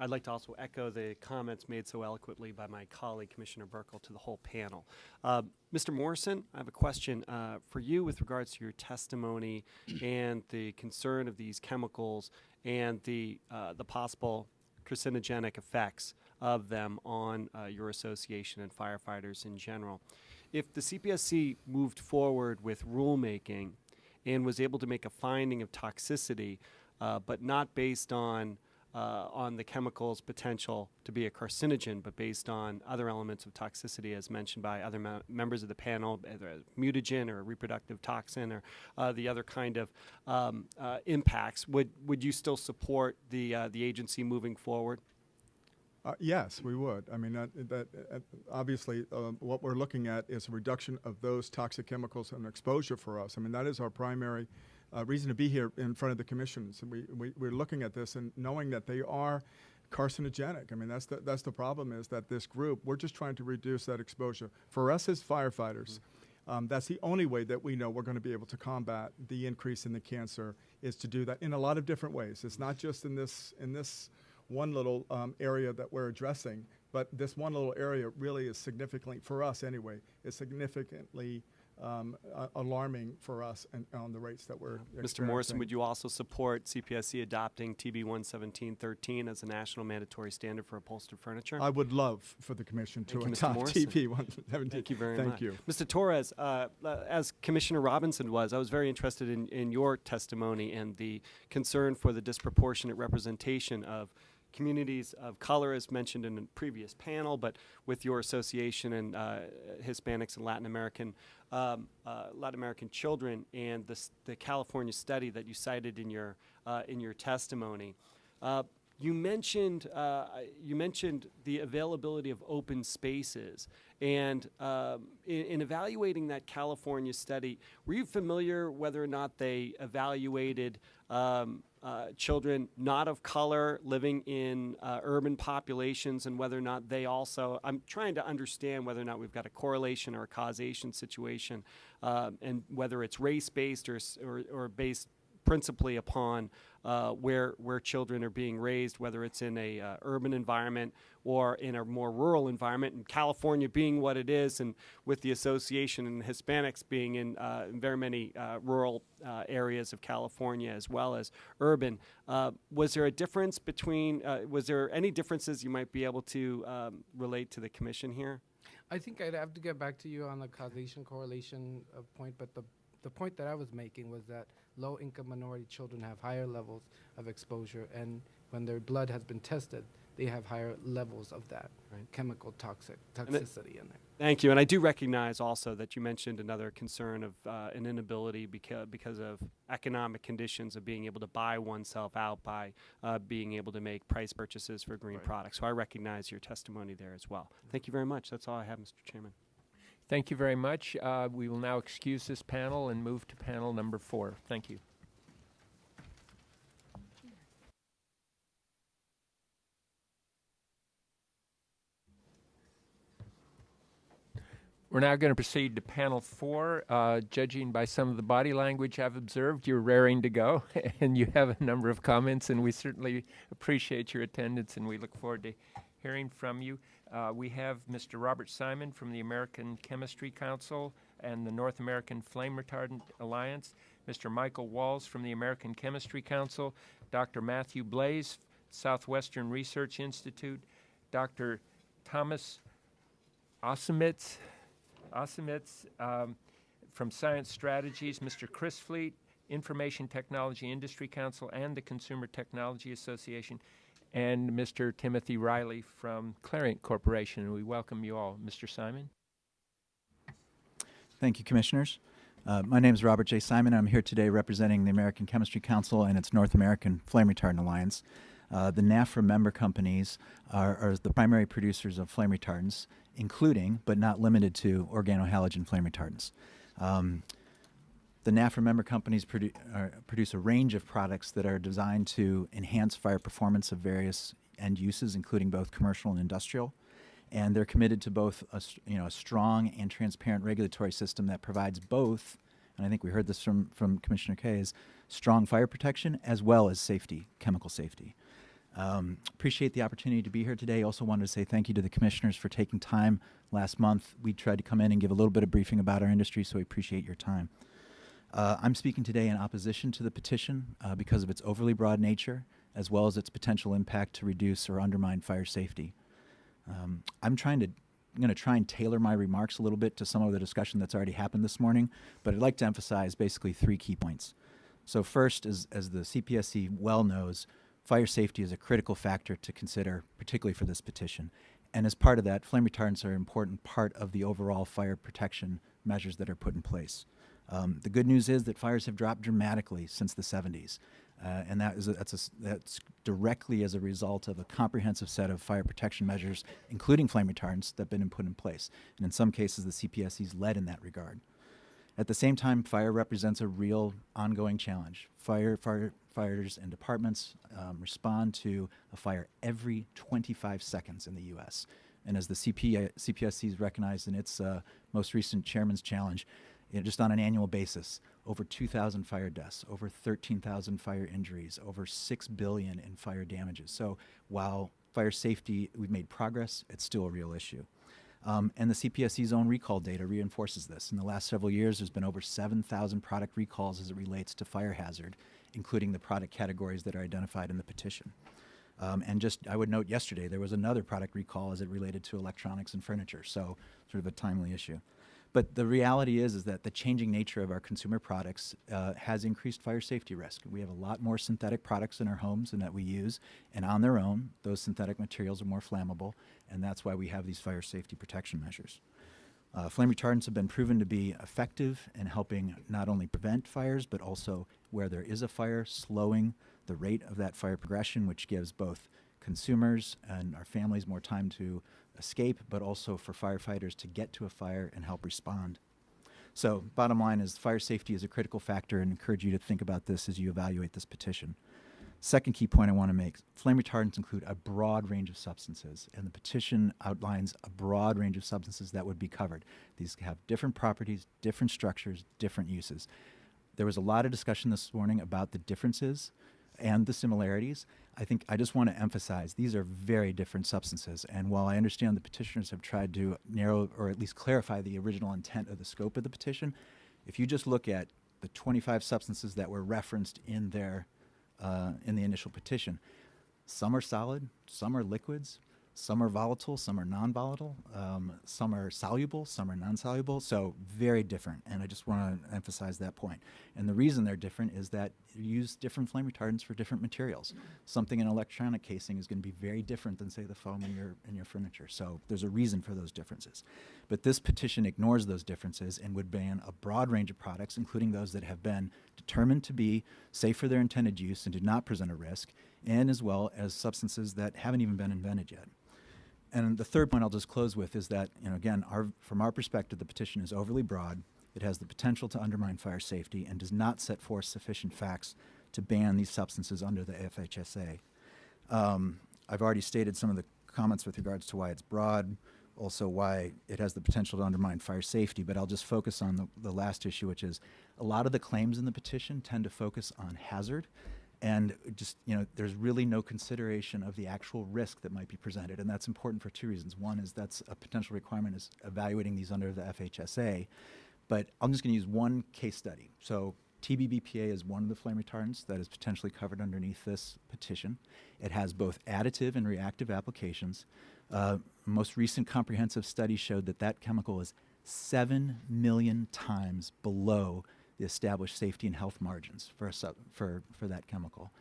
Speaker 9: I'd like to also echo the comments made so eloquently by my colleague, Commissioner Buerkle, to the whole panel. Uh, Mr. Morrison, I have a question uh, for you with regards to your testimony and the concern of these chemicals and the, uh, the possible carcinogenic effects of them on uh, your association and firefighters in general. If the CPSC moved forward with rulemaking and was able to make a finding of toxicity, uh, but not based on uh, on the chemical's potential to be a carcinogen, but based on other elements of toxicity, as mentioned by other me- members of the panel, either a mutagen or a reproductive toxin or uh, the other kind of um, uh, impacts. Would would you still support the uh, the agency moving forward?
Speaker 3: Uh, yes, we would. I mean, that, obviously um, what we're looking at is a reduction of those toxic chemicals and exposure for us. I mean, that is our primary uh, reason to be here in front of the commissions. And we, we, we're looking at this and knowing that they are carcinogenic. I mean, that's the, that's the problem is that this group, we're just trying to reduce that exposure. For us as firefighters, um, that's the only way that we know we're going to be able to combat the increase in the cancer is to do that in a lot of different ways. It's not just in this, in this one little um, area that we're addressing, but this one little area really is significantly, for us anyway, is significantly um, uh, alarming for us and on the rates that we're
Speaker 9: Mr. Morrison, would you also support CPSC adopting TB 11713 as a national mandatory standard for upholstered furniture?
Speaker 3: I would love for the commission to
Speaker 9: Thank you, Mr.
Speaker 3: adopt
Speaker 9: Morrison.
Speaker 3: TB 117.
Speaker 9: Thank you very
Speaker 3: Thank
Speaker 9: much.
Speaker 3: you.
Speaker 9: Mr. Torres, uh, as Commissioner Robinson was, I was very interested in, in your testimony and the concern for the disproportionate representation of communities of color, as mentioned in a previous panel, but with your association and uh, Hispanics and Latin American um, uh, Latin American children and the, the California study that you cited in your uh, in your testimony. Uh, you mentioned uh, you mentioned the availability of open spaces, and um, in, in evaluating that California study, were you familiar whether or not they evaluated um, uh, children not of color living in uh, urban populations, and whether or not they also? I'm trying to understand whether or not we've got a correlation or a causation situation, um, and whether it's race based or, or, or based principally upon uh, where where children are being raised, whether it's in a uh, urban environment or in a more rural environment. And California being what it is, and with the association and Hispanics being in, uh, in very many uh, rural uh, areas of California as well as urban, uh, was there a difference between? Was there any differences you might be able to um, relate to the commission here?
Speaker 4: I think I'd have to get back to you on the causation correlation point, but the the point that I was making was that low income minority children have higher levels of exposure, and when their blood has been tested, they have higher levels of that
Speaker 9: Right.
Speaker 4: chemical toxic
Speaker 9: it-
Speaker 4: toxicity in there.
Speaker 9: Thank you. And I do recognize also that you mentioned another concern of uh, an inability because, because of economic conditions of being able to buy oneself out by uh, being able to make price purchases for green
Speaker 4: Right.
Speaker 9: products. So I recognize your testimony there as well. Thank you very much. That's all I have, Mr. Chairman.
Speaker 1: Thank you very much. Uh, we will now excuse this panel and move to panel number four. Thank you. We're now going to proceed to panel four. Uh, judging by some of the body language I've observed, you're raring to go, <laughs> and you have a number of comments, and we certainly appreciate your attendance, and we look forward to hearing from you. Uh, we have Mr. Robert Simon from the American Chemistry Council and the North American Flame Retardant Alliance, Mr. Michael Walls from the American Chemistry Council, Dr. Matthew Blais, Southwestern Research Institute, Dr. Thomas Osimitz, Osimitz um, from Science Strategies, Mr. Chris Fleet, Information Technology Industry Council, and the Consumer Technology Association, and Mr. Timothy Riley from Clariant Corporation. And we welcome you all. Mr. Simon?
Speaker 10: Thank you, Commissioners. Uh, my name is Robert J. Simon. I'm here today representing the American Chemistry Council and its North American Flame Retardant Alliance. Uh, the NAFRA member companies are, are the primary producers of flame retardants, including, but not limited to, organohalogen flame retardants. Um, the NAFRA member companies produ- uh, produce a range of products that are designed to enhance fire performance of various end uses, including both commercial and industrial. And they're committed to both a, you know, a strong and transparent regulatory system that provides both, and I think we heard this from, from Commissioner Kays, strong fire protection as well as safety, chemical safety. Um, appreciate the opportunity to be here today. Also wanted to say thank you to the commissioners for taking time last month. We tried to come in and give a little bit of briefing about our industry, so we appreciate your time. Uh, I'm speaking today in opposition to the petition uh, because of its overly broad nature, as well as its potential impact to reduce or undermine fire safety. Um, I'm trying to, I'm going to try and tailor my remarks a little bit to some of the discussion that's already happened this morning, but I'd like to emphasize basically three key points. So first, as, as the CPSC well knows, fire safety is a critical factor to consider, particularly for this petition. And as part of that, flame retardants are an important part of the overall fire protection measures that are put in place. Um, the good news is that fires have dropped dramatically since the 70s, uh, and that is a, that's, a that's directly as a result of a comprehensive set of fire protection measures, including flame retardants, that have been put in place. And in some cases, the CPSC's led in that regard. At the same time, fire represents a real ongoing challenge. Fire, firefighters and departments um, respond to a fire every 25 seconds in the U.S. And as the CP, CPSC has recognized in its uh, most recent chairman's challenge, you know, just on an annual basis, over 2,000 fire deaths, over 13,000 fire injuries, over 6 billion in fire damages. So while fire safety, we've made progress, it's still a real issue. Um, and the CPSC's own recall data reinforces this. In the last several years, there's been over 7,000 product recalls as it relates to fire hazard, including the product categories that are identified in the petition. Um, and just, I would note yesterday, there was another product recall as it related to electronics and furniture, so sort of a timely issue. But the reality is, is that the changing nature of our consumer products uh, has increased fire safety risk. We have a lot more synthetic products in our homes and that we use, and on their own, those synthetic materials are more flammable, and that's why we have these fire safety protection measures. Uh, flame retardants have been proven to be effective in helping not only prevent fires, but also where there is a fire, slowing the rate of that fire progression, which gives both consumers and our families more time to escape, but also for firefighters to get to a fire and help respond. So, bottom line is fire safety is a critical factor and encourage you to think about this as you evaluate this petition. Second key point I want to make flame retardants include a broad range of substances, and the petition outlines a broad range of substances that would be covered. These have different properties, different structures, different uses. There was a lot of discussion this morning about the differences and the similarities. I think I just want to emphasize these are very different substances. And while I understand the petitioners have tried to narrow or at least clarify the original intent of the scope of the petition, if you just look at the 25 substances that were referenced in their uh, in the initial petition, some are solid, some are liquids, some are volatile, some are non-volatile, um, some are soluble, some are non-soluble. So very different, and I just want to emphasize that point. And the reason they're different is that you use different flame retardants for different materials. Something in electronic casing is going to be very different than say the foam in your in your furniture. So there's a reason for those differences. But this petition ignores those differences and would ban a broad range of products, including those that have been determined to be safe for their intended use and do not present a risk, and as well as substances that haven't even been invented yet. And the third point I'll just close with is that, you know, again, our, from our perspective, the petition is overly broad. It has the potential to undermine fire safety and does not set forth sufficient facts to ban these substances under the FHSA. Um, I've already stated some of the comments with regards to why it's broad, also why it has the potential to undermine fire safety, but I'll just focus on the, the last issue, which is a lot of the claims in the petition tend to focus on hazard and just you know there's really no consideration of the actual risk that might be presented and that's important for two reasons. One is that's a potential requirement is evaluating these under the FHSA but i'm just going to use one case study. So TBBPA is one of the flame retardants that is potentially covered underneath this petition. It has both additive and reactive applications. Uh, most recent comprehensive study showed that that chemical is 7 million times below the established safety and health margins for, sub, for, for that chemical.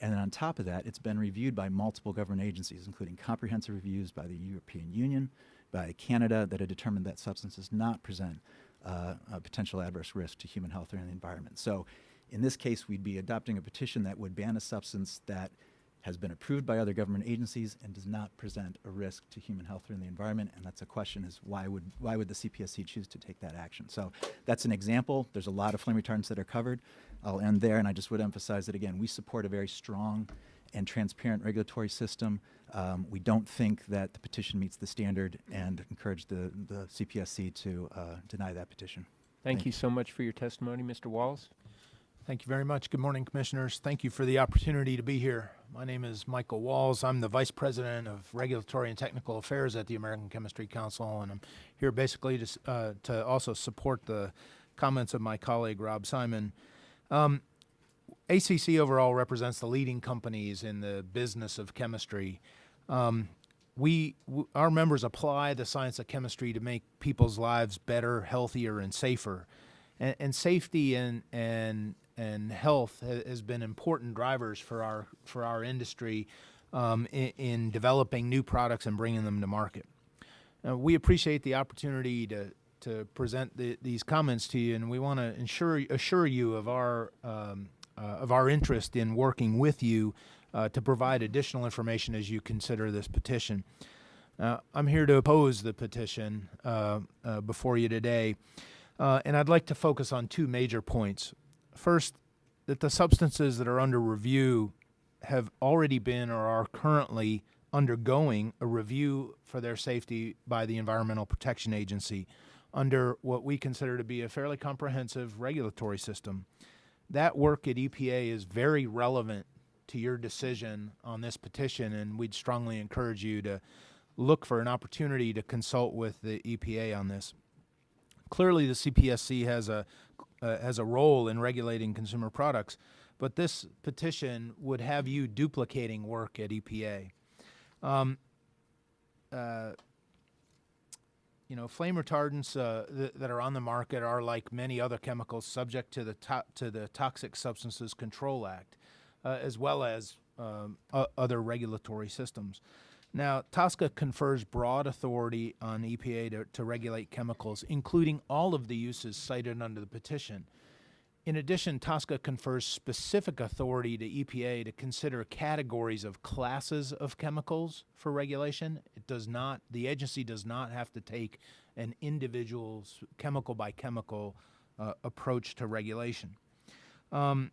Speaker 10: And then on top of that, it's been reviewed by multiple government agencies, including comprehensive reviews by the European Union, by Canada, that have determined that substance does not present uh, a potential adverse risk to human health or the environment. So in this case, we'd be adopting a petition that would ban a substance that has been approved by other government agencies and does not present a risk to human health or in the environment. And that's a question is why would, why would the CPSC choose to take that action? So that's an example. There's a lot of flame retardants that are covered. I'll end there and I just would emphasize that again, we support a very strong and transparent regulatory system. Um, we don't think that the petition meets the standard and encourage the, the CPSC to uh, deny that petition.
Speaker 1: Thank,
Speaker 10: Thank
Speaker 1: you so much for your testimony, Mr. Walls.
Speaker 11: Thank you very much. Good morning, Commissioners. Thank you for the opportunity to be here. My name is Michael Walls. I'm the Vice President of Regulatory and Technical Affairs at the American Chemistry Council, and I'm here basically to, uh, to also support the comments of my colleague Rob Simon. Um, ACC overall represents the leading companies in the business of chemistry. Um, we, our members apply the science of chemistry to make people's lives better, healthier, and safer. And, and safety and, and and health has been important drivers for our for our industry um, in, in developing new products and bringing them to market. We appreciate the opportunity to to present the, these comments to you, and we want to ensure assure you of our um, uh, of our interest in working with you uh, to provide additional information as you consider this petition. I'm here to oppose the petition uh, uh, before you today, uh, and I'd like to focus on two major points. First, that the substances that are under review have already been or are currently undergoing a review for their safety by the Environmental Protection Agency under what we consider to be a fairly comprehensive regulatory system. That work at EPA is very relevant to your decision on this petition, and we'd strongly encourage you to look for an opportunity to consult with the EPA on this. Clearly, the CPSC has a uh, has a role in regulating consumer products, but this petition would have you duplicating work at EPA. Um, uh, you know, flame retardants uh, th- that are on the market are like many other chemicals subject to the to- to the Toxic Substances Control Act, uh, as well as um, other regulatory systems. Now, TSCA confers broad authority on EPA to, to regulate chemicals, including all of the uses cited under the petition. In addition, TSCA confers specific authority to EPA to consider categories of classes of chemicals for regulation. It does not, the agency does not have to take an individual chemical by chemical uh, approach to regulation. Um,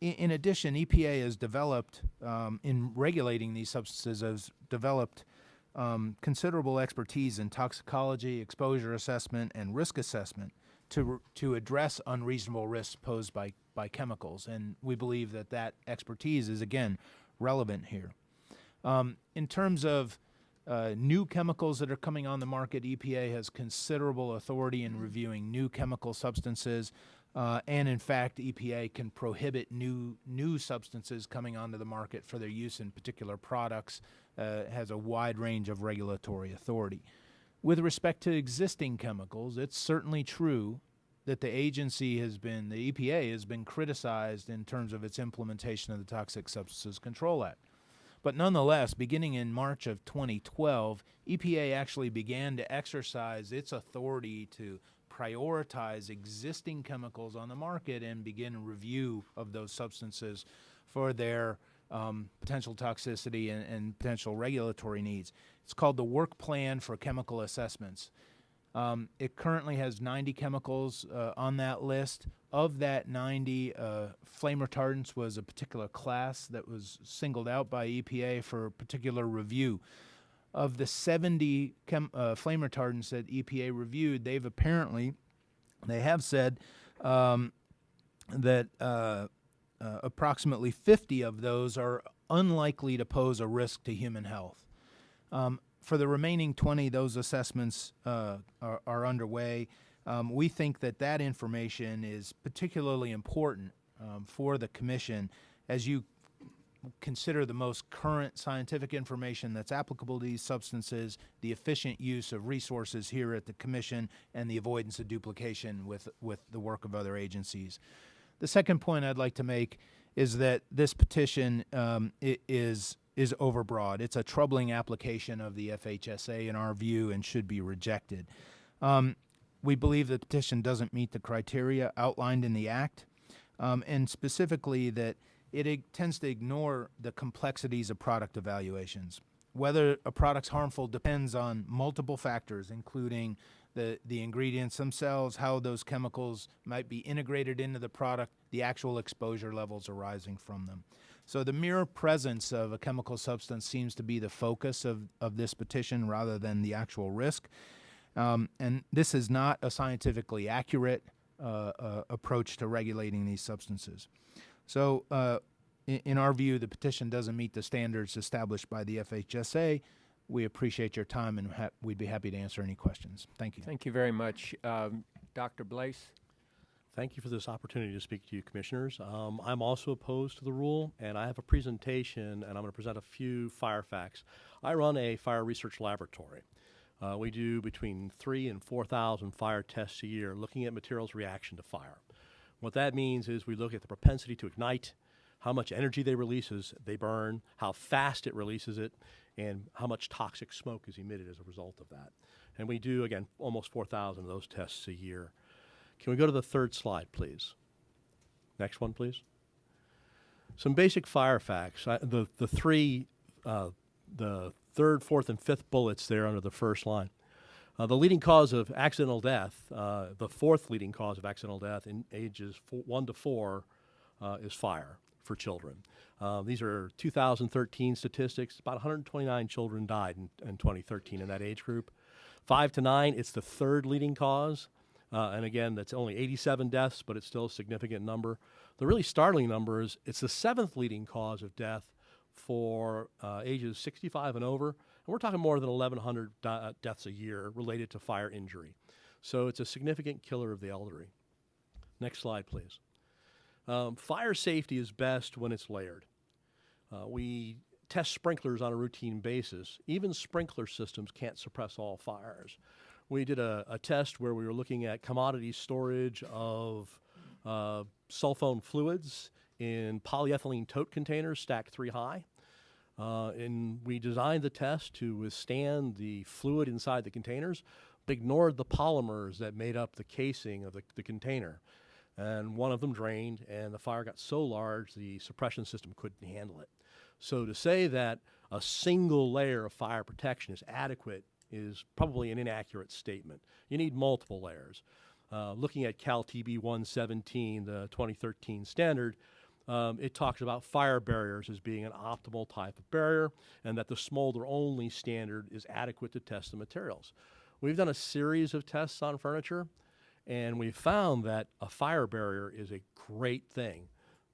Speaker 11: in, addition, EPA has developed, um, in regulating these substances, has developed um, considerable expertise in toxicology, exposure assessment, and risk assessment to, to address unreasonable risks posed by, by chemicals. And we believe that that expertise is, again, relevant here. Um, in terms of uh, new chemicals that are coming on the market, EPA has considerable authority in reviewing new chemical substances. Uh, and in fact, EPA can prohibit new new substances coming onto the market for their use in particular products. Uh, has a wide range of regulatory authority. With respect to existing chemicals, it's certainly true that the agency has been, the EPA has been criticized in terms of its implementation of the Toxic Substances Control Act. But nonetheless, beginning in March of 2012, EPA actually began to exercise its authority to prioritize existing chemicals on the market and begin review of those substances for their um, potential toxicity and, and potential regulatory needs. It's called the Work Plan for Chemical Assessments. Um, it currently has 90 chemicals uh, on that list. Of that 90, uh, flame retardants was a particular class that was singled out by EPA for particular review. Of the 70 chem- uh, flame retardants that EPA reviewed, they've apparently, they have said um, that uh, uh, approximately 50 of those are unlikely to pose a risk to human health. Um, for the remaining 20, those assessments uh, are, are underway. Um, we think that that information is particularly important um, for the commission as you consider the most current scientific information that's applicable to these substances, the efficient use of resources here at the commission, and the avoidance of duplication with, with the work of other agencies. The second point I'd like to make is that this petition um, is is overbroad. It's a troubling application of the FHSA in our view and should be rejected. Um, we believe the petition doesn't meet the criteria outlined in the act, um, and specifically that it tends to ignore the complexities of product evaluations. Whether a product's harmful depends on multiple factors, including the, the ingredients themselves, how those chemicals might be integrated into the product, the actual exposure levels arising from them. So the mere presence of a chemical substance seems to be the focus of, of this petition rather than the actual risk. Um, and this is not a scientifically accurate uh, uh, approach to regulating these substances. So, uh, in, in our view, the petition doesn't meet the standards established by the FHSA. We appreciate your time and ha- we'd be happy to answer any questions. Thank you.
Speaker 1: Thank you very much. Um, Dr. Blais?
Speaker 12: Thank you for this opportunity to speak to you, Commissioners. Um, I'm also opposed to the rule, and I have a presentation, and I'm going to present a few fire facts. I run a fire research laboratory. Uh, we do between three and 4,000 fire tests a year looking at materials' reaction to fire. What that means is we look at the propensity to ignite, how much energy they release as they burn, how fast it releases it, and how much toxic smoke is emitted as a result of that. And we do, again, almost 4,000 of those tests a year. Can we go to the third slide, please? Next one, please. Some basic fire facts. I, the the three, uh, the third, fourth, and fifth bullets there under the first line. Uh, the leading cause of accidental death, uh, the fourth leading cause of accidental death in ages four, one to four, uh, is fire for children. Uh, these are 2013 statistics. About 129 children died in, in 2013 in that age group. Five to nine, it's the third leading cause. Uh, and again, that's only 87 deaths, but it's still a significant number. The really startling number is it's the seventh leading cause of death for uh, ages 65 and over. We're talking more than 1,100 di- uh, deaths a year related to fire injury. So it's a significant killer of the elderly. Next slide, please. Um, fire safety is best when it's layered. Uh, we test sprinklers on a routine basis. Even sprinkler systems can't suppress all fires. we did a, a test where we were looking at commodity storage of uh, phone fluids in polyethylene tote containers stacked three high. Uh, and we designed the test to withstand the fluid inside the containers, but ignored the polymers that made up the casing of the, the container. And one of them drained, and the fire got so large the suppression system couldn't handle it. So to say that a single layer of fire protection is adequate is probably an inaccurate statement. You need multiple layers. Uh, looking at Cal TB 117, the 2013 standard, um, it talks about fire barriers as being an optimal type of barrier and that the smolder only standard is adequate to test the materials. We've done a series of tests on furniture and we found that a fire barrier is a great thing.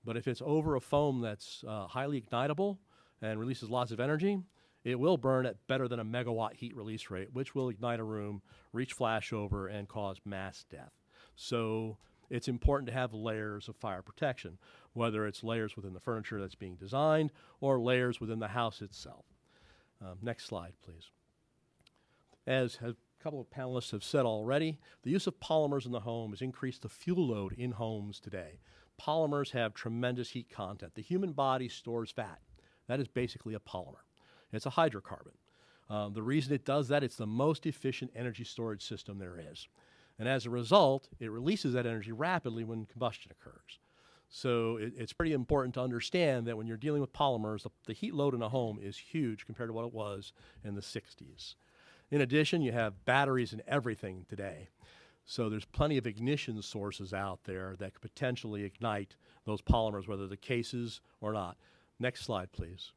Speaker 12: But if it's over a foam that's uh, highly ignitable and releases lots of energy, it will burn at better than a megawatt heat release rate, which will ignite a room, reach flashover, and cause mass death. So it's important to have layers of fire protection, whether it's layers within the furniture that's being designed or layers within the house itself. Um, next slide, please. As a couple of panelists have said already, the use of polymers in the home has increased the fuel load in homes today. Polymers have tremendous heat content. The human body stores fat. That is basically a polymer. It's a hydrocarbon. Um, the reason it does that, it's the most efficient energy storage system there is. And as a result, it releases that energy rapidly when combustion occurs. So it, it's pretty important to understand that when you're dealing with polymers, the, the heat load in a home is huge compared to what it was in the 60s. In addition, you have batteries in everything today. So there's plenty of ignition sources out there that could potentially ignite those polymers, whether the cases or not. Next slide, please.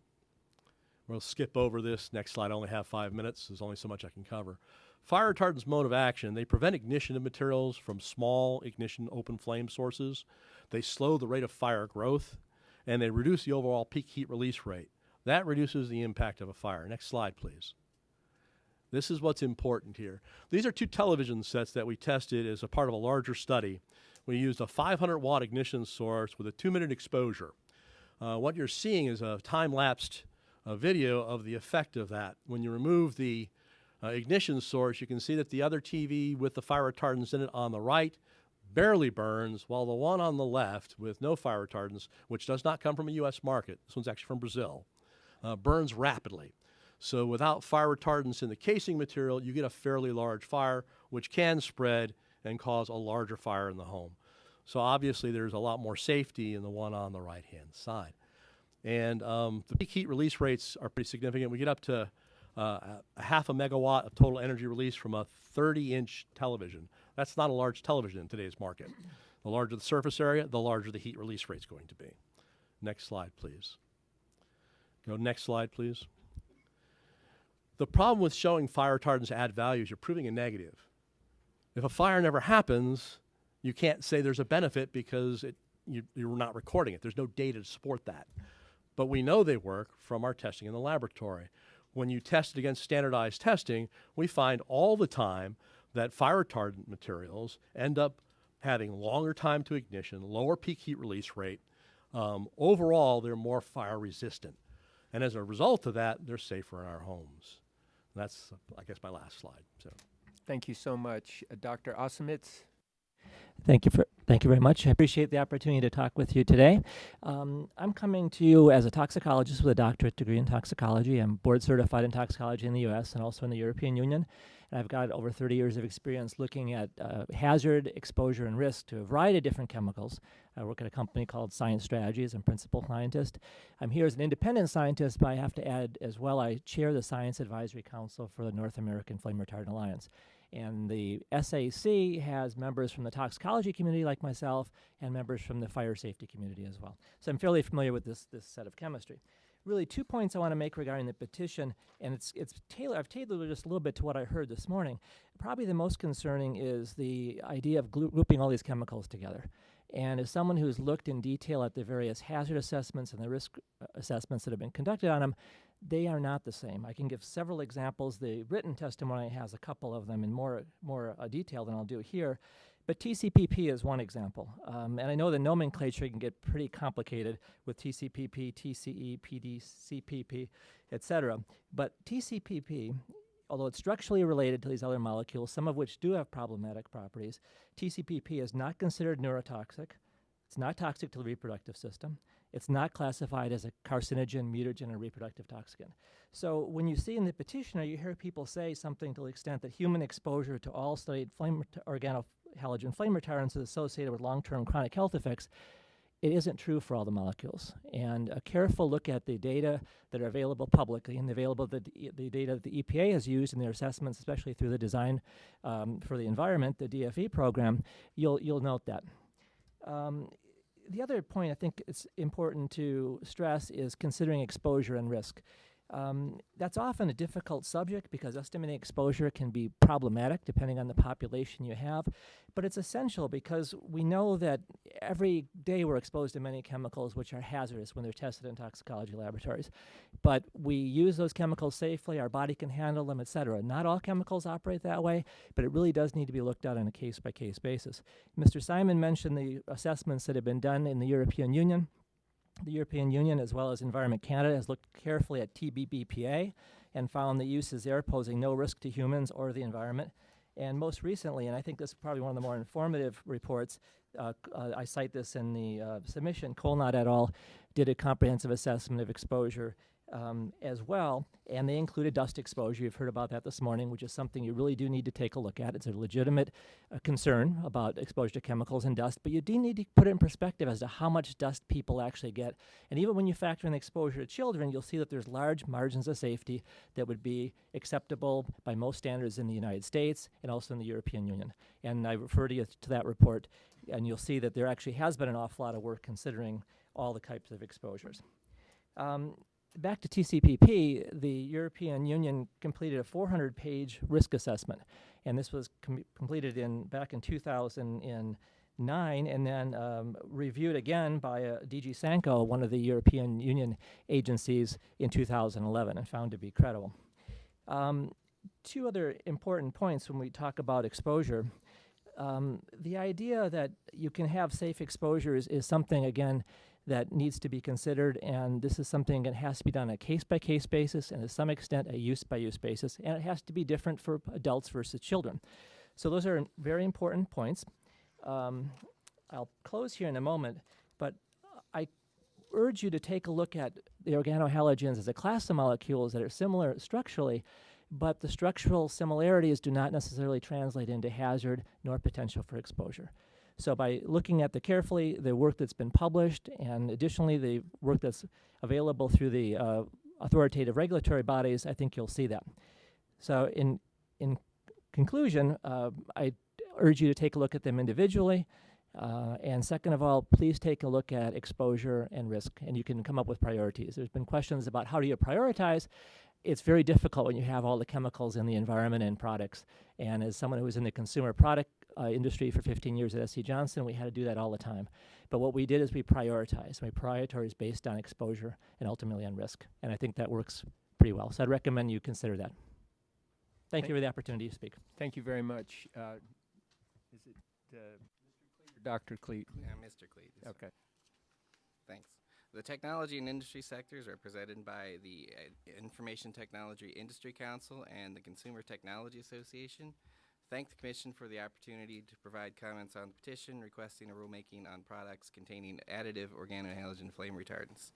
Speaker 12: We'll skip over this. Next slide, I only have five minutes. There's only so much I can cover. Fire retardants mode of action, they prevent ignition of materials from small ignition open flame sources. They slow the rate of fire growth, and they reduce the overall peak heat release rate. That reduces the impact of a fire. Next slide, please. This is what's important here. These are two television sets that we tested as a part of a larger study. We used a 500 watt ignition source with a two minute exposure. Uh, what you're seeing is a time lapsed uh, video of the effect of that. When you remove the uh, ignition source, you can see that the other TV with the fire retardants in it on the right barely burns, while the one on the left with no fire retardants, which does not come from a U.S. market, this one's actually from Brazil, uh, burns rapidly. So without fire retardants in the casing material, you get a fairly large fire, which can spread and cause a larger fire in the home. So obviously there's a lot more safety in the one on the right-hand side. And um, the peak heat release rates are pretty significant. We get up to Uh, a half a megawatt of total energy release from a 30-inch television. That's not a large television in today's market. The larger the surface area, the larger the heat release rate is going to be. Next slide, please. Go next slide, please. The problem with showing fire retardants add value is you're proving a negative. If a fire never happens, you can't say there's a benefit because it, you, you're not recording it. There's no data to support that. But we know they work from our testing in the laboratory. When you test it against standardized testing, we find all the time that fire retardant materials end up having longer time to ignition, lower peak heat release rate. Um, overall, they're more fire resistant. And as a result of that, they're safer in our homes. That's, I guess, my last slide. So.
Speaker 1: Thank you so much. Uh, Dr. Osimitz?
Speaker 13: Thank you for thank you very much. I appreciate the opportunity to talk with you today. Um, I'm coming to you as a toxicologist with a doctorate degree in toxicology. I'm board certified in toxicology in the U.S. and also in the European Union. And I've got over 30 years of experience looking at uh, hazard, exposure, and risk to a variety of different chemicals. I work at a company called Science Strategies. I'm principal scientist. I'm here as an independent scientist, but I have to add as well, I chair the Science Advisory Council for the North American Flame Retardant Alliance. And the SAC has members from the toxicology community like myself and members from the fire safety community as well. So I'm fairly familiar with this, this set of chemistry. Really, two points I want to make regarding the petition, and it's, it's tailored, I've tailored it just a little bit to what I heard this morning. Probably the most concerning is the idea of grouping all these chemicals together. And as someone who's looked in detail at the various hazard assessments and the risk uh, assessments that have been conducted on them, they are not the same. I can give several examples. The written testimony has a couple of them in more, more uh, detail than I'll do here. But TCPP is one example. Um, and I know the nomenclature can get pretty complicated with TCPP, TCE, TDCPP, et cetera. But TCPP although it's structurally related to these other molecules, some of which do have problematic properties, TCPP is not considered neurotoxic. It's not toxic to the reproductive system. It's not classified as a carcinogen, mutagen, or reproductive toxin. So when you see in the petitioner, you hear people say something to the extent that human exposure to all studied flame organohalogen flame retardants is associated with long-term chronic health effects. It isn't true for all the molecules. And a careful look at the data that are available publicly and available the, the data that the EPA has used in their assessments, especially through the design um, for the environment, the DFE program, you'll you'll note that. Um, the other point I think it's important to stress is considering exposure and risk. Um, that's often a difficult subject because estimating exposure can be problematic depending on the population you have, but it's essential because we know that every day we're exposed to many chemicals which are hazardous when they're tested in toxicology laboratories. But we use those chemicals safely, our body can handle them, et cetera. Not all chemicals operate that way, but it really does need to be looked at on a case by case basis. Mr. Simon mentioned the assessments that have been done in the European Union. The European Union, as well as Environment Canada, has looked carefully at TBBPA and found that uses there posing no risk to humans or the environment. And most recently, and I think this is probably one of the more informative reports, uh, uh, I cite this in the uh, submission, Colnot et al. did a comprehensive assessment of exposure um, as well, and they included a dust exposure. You've heard about that this morning, which is something you really do need to take a look at. It's a legitimate uh, concern about exposure to chemicals and dust, but you do need to put it in perspective as to how much dust people actually get. And even when you factor in the exposure to children, you'll see that there's large margins of safety that would be acceptable by most standards in the United States and also in the European Union. And I refer to you to that report, and you'll see that there actually has been an awful lot of work considering all the types of exposures. Um, back to TCPP, the European Union completed a 400-page risk assessment, and this was com- completed in back in 2009, and then um, reviewed again by uh, DG SANCO, one of the European Union agencies, in 2011, and found to be credible. Um, two other important points when we talk about exposure. Um, the idea that you can have safe exposures is something, again, that needs to be considered, and this is something that has to be done on a case by case basis and to some extent a use by use basis, and it has to be different for adults versus children. So, those are very important points. Um, I'll close here in a moment, but I urge you to take a look at the organohalogens as a class of molecules that are similar structurally, but the structural similarities do not necessarily translate into hazard nor potential for exposure. So by looking at the carefully, the work that's been published, and additionally the work that's available through the uh, authoritative regulatory bodies, I think you'll see that. So in in conclusion, uh, I urge you to take a look at them individually. Uh, and second of all, please take a look at exposure and risk, and you can come up with priorities. There's been questions about how do you prioritize. It's very difficult when you have all the chemicals in the environment and products. And as someone who was in the consumer product uh, industry for 15 years at SC Johnson, we had to do that all the time. But what we did is we prioritized. We prioritized based on exposure and ultimately on risk. And I think that works pretty well. So I'd recommend you consider that. Thank you for the opportunity to speak.
Speaker 1: Thank you very much. Uh, is it uh, Mr. Cleet Dr. Cleet?
Speaker 14: Yeah, Mr. Cleet. is
Speaker 1: Okay.
Speaker 14: Thanks. The technology and industry sectors are presented by the uh, Information Technology Industry Council and the Consumer Technology Association. Thank the Commission for the opportunity to provide comments on the petition requesting a rulemaking on products containing additive organohalogen flame retardants.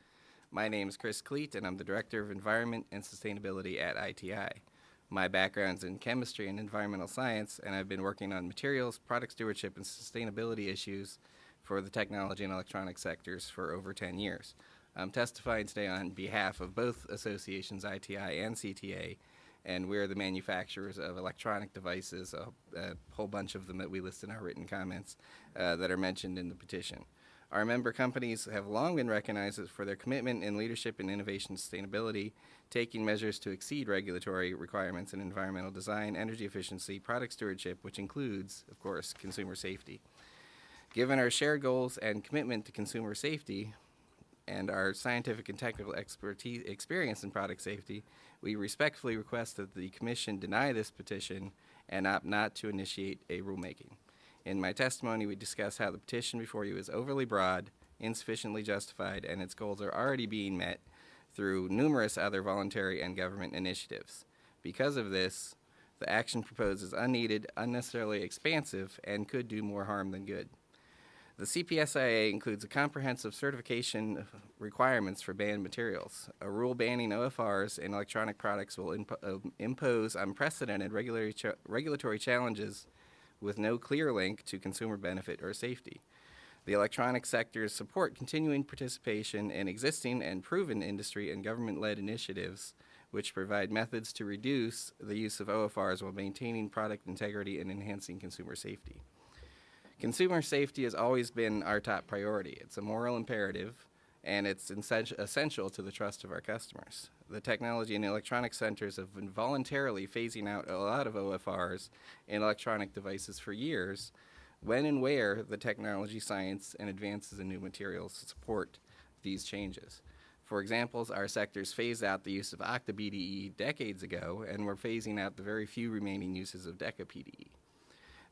Speaker 14: My name is Chris Cleet, and I'm the Director of Environment and Sustainability at ITI. My background's in chemistry and environmental science, and I've been working on materials, product stewardship, and sustainability issues for the technology and electronic sectors for over 10 years. I'm testifying today on behalf of both associations, ITI and CTA, and we're the manufacturers of electronic devices, a, a whole bunch of them that we list in our written comments uh, that are mentioned in the petition. Our member companies have long been recognized for their commitment in leadership in innovation sustainability, taking measures to exceed regulatory requirements in environmental design, energy efficiency, product stewardship, which includes, of course, consumer safety. Given our shared goals and commitment to consumer safety and our scientific and technical expertise, experience in product safety, we respectfully request that the Commission deny this petition and opt not to initiate a rulemaking. In my testimony, we discuss how the petition before you is overly broad, insufficiently justified, and its goals are already being met through numerous other voluntary and government initiatives. Because of this, the action proposed is unneeded, unnecessarily expansive, and could do more harm than good. The CPSIA includes a comprehensive certification requirements for banned materials. A rule banning OFRs and electronic products will impo- uh, impose unprecedented regulatory, cha- regulatory challenges with no clear link to consumer benefit or safety. The electronic sectors support continuing participation in existing and proven industry and government led initiatives which provide methods to reduce the use of OFRs while maintaining product integrity and enhancing consumer safety. Consumer safety has always been our top priority. It's a moral imperative, and it's essen- essential to the trust of our customers. The technology and electronic centers have been voluntarily phasing out a lot of OFRs in electronic devices for years, when and where the technology, science, and advances in new materials support these changes. For examples, our sectors phased out the use of Octa BDE decades ago, and we're phasing out the very few remaining uses of Deca BDE.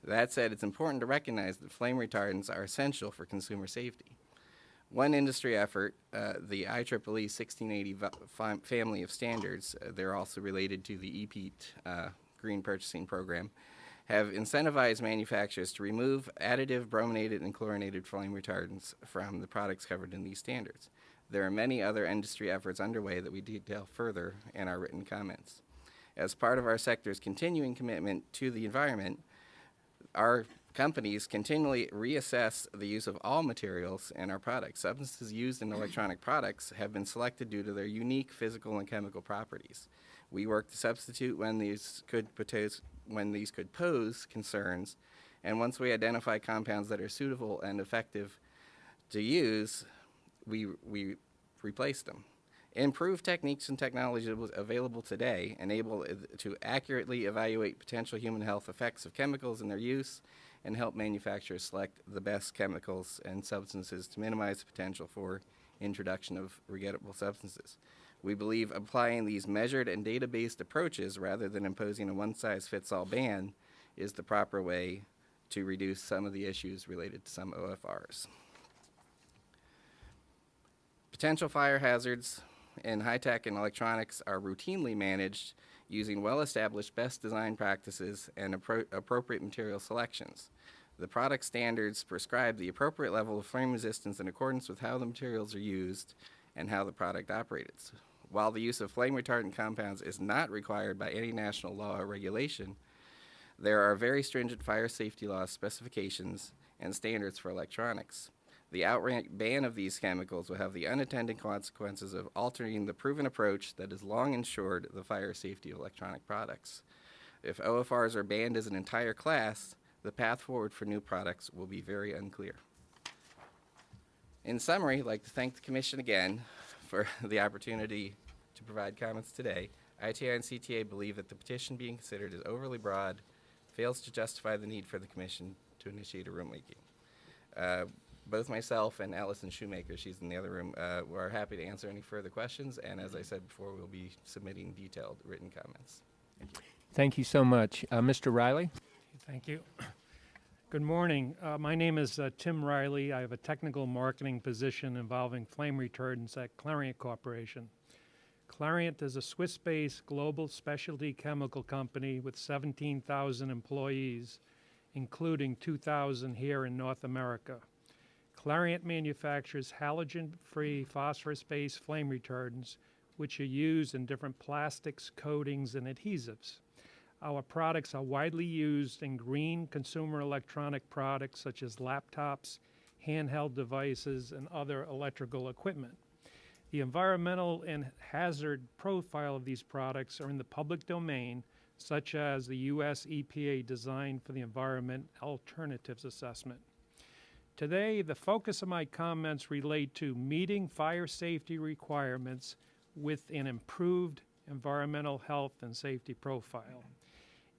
Speaker 14: That said, it's important to recognize that flame retardants are essential for consumer safety. One industry effort, uh, the IEEE 1680 family of standards, uh, they're also related to the EPEAT uh, Green Purchasing Program, have incentivized manufacturers to remove additive brominated and chlorinated flame retardants from the products covered in these standards. There are many other industry efforts underway that we detail further in our written comments. As part of our sector's continuing commitment to the environment, our companies continually reassess the use of all materials in our products. Substances used in electronic products have been selected due to their unique physical and chemical properties. We work to substitute when these could pose, when these could pose concerns, and once we identify compounds that are suitable and effective to use, we, we replace them. Improved techniques and technologies available today enable to accurately evaluate potential human health effects of chemicals and their use and help manufacturers select the best chemicals and substances to minimize the potential for introduction of regrettable substances. We believe applying these measured and data based approaches rather than imposing a one size fits all ban is the proper way to reduce some of the issues related to some OFRs. Potential fire hazards in high tech and electronics are routinely managed using well established best design practices and appro- appropriate material selections. The product standards prescribe the appropriate level of flame resistance in accordance with how the materials are used and how the product operates. While the use of flame retardant compounds is not required by any national law or regulation, there are very stringent fire safety law specifications and standards for electronics. The outright ban of these chemicals will have the unintended consequences of altering the proven approach that has long ensured the fire safety of electronic products. If OFRs are banned as an entire class, the path forward for new products will be very unclear. In summary, I'd like to thank the Commission again for <laughs> the opportunity to provide comments today. ITI and CTA believe that the petition being considered is overly broad, fails to justify the need for the Commission to initiate a rulemaking. Uh, both myself and Allison Shoemaker, she's in the other room, uh, are happy to answer any further questions. And as I said before, we'll be submitting detailed written comments. Thank you.
Speaker 1: Thank you so much. Uh, Mr. Riley?
Speaker 15: Thank you. Good morning. Uh, my name is uh, Tim Riley. I have a technical marketing position involving flame retardants at Clariant Corporation. Clariant is a Swiss based global specialty chemical company with 17,000 employees, including 2,000 here in North America. Clariant manufactures halogen free phosphorus based flame retardants, which are used in different plastics, coatings, and adhesives. Our products are widely used in green consumer electronic products such as laptops, handheld devices, and other electrical equipment. The environmental and hazard profile of these products are in the public domain, such as the U.S. EPA Design for the Environment Alternatives Assessment. Today, the focus of my comments relate to meeting fire safety requirements with an improved environmental health and safety profile.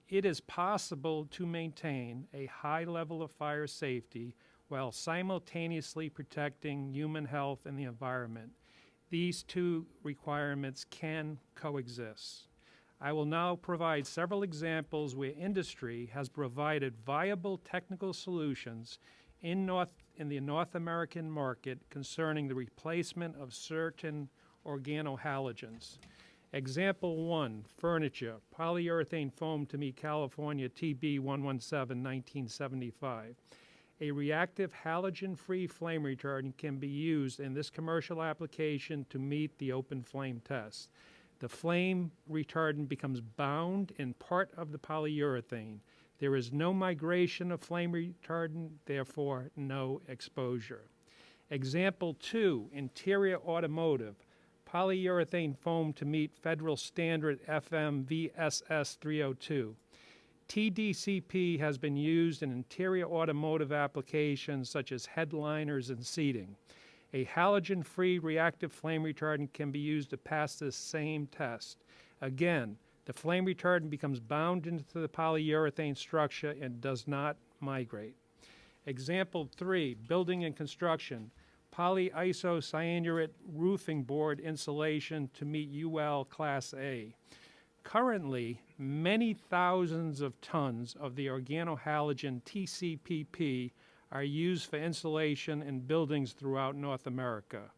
Speaker 15: It is possible to maintain a high level of fire safety while simultaneously protecting human health and the environment. These two requirements can coexist. I will now provide several examples where industry has provided viable technical solutions in, North, in the North American market concerning the replacement of certain organohalogens. Example one, furniture, polyurethane foam to meet California TB 117 1975. A reactive halogen-free flame retardant can be used in this commercial application to meet the open flame test. The flame retardant becomes bound in part of the polyurethane. There is no migration of flame retardant, therefore no exposure. Example two, interior automotive, polyurethane foam to meet federal standard FM VSS 302. TDCP has been used in interior automotive applications such as headliners and seating. A halogen-free reactive flame retardant can be used to pass this same test. Again, the flame retardant becomes bound into the polyurethane structure and does not migrate. Example three, building and construction, polyisocyanurate roofing board insulation to meet UL Class A. Currently, many thousands of tons of the organohalogen TCPP are used for insulation in buildings throughout North America.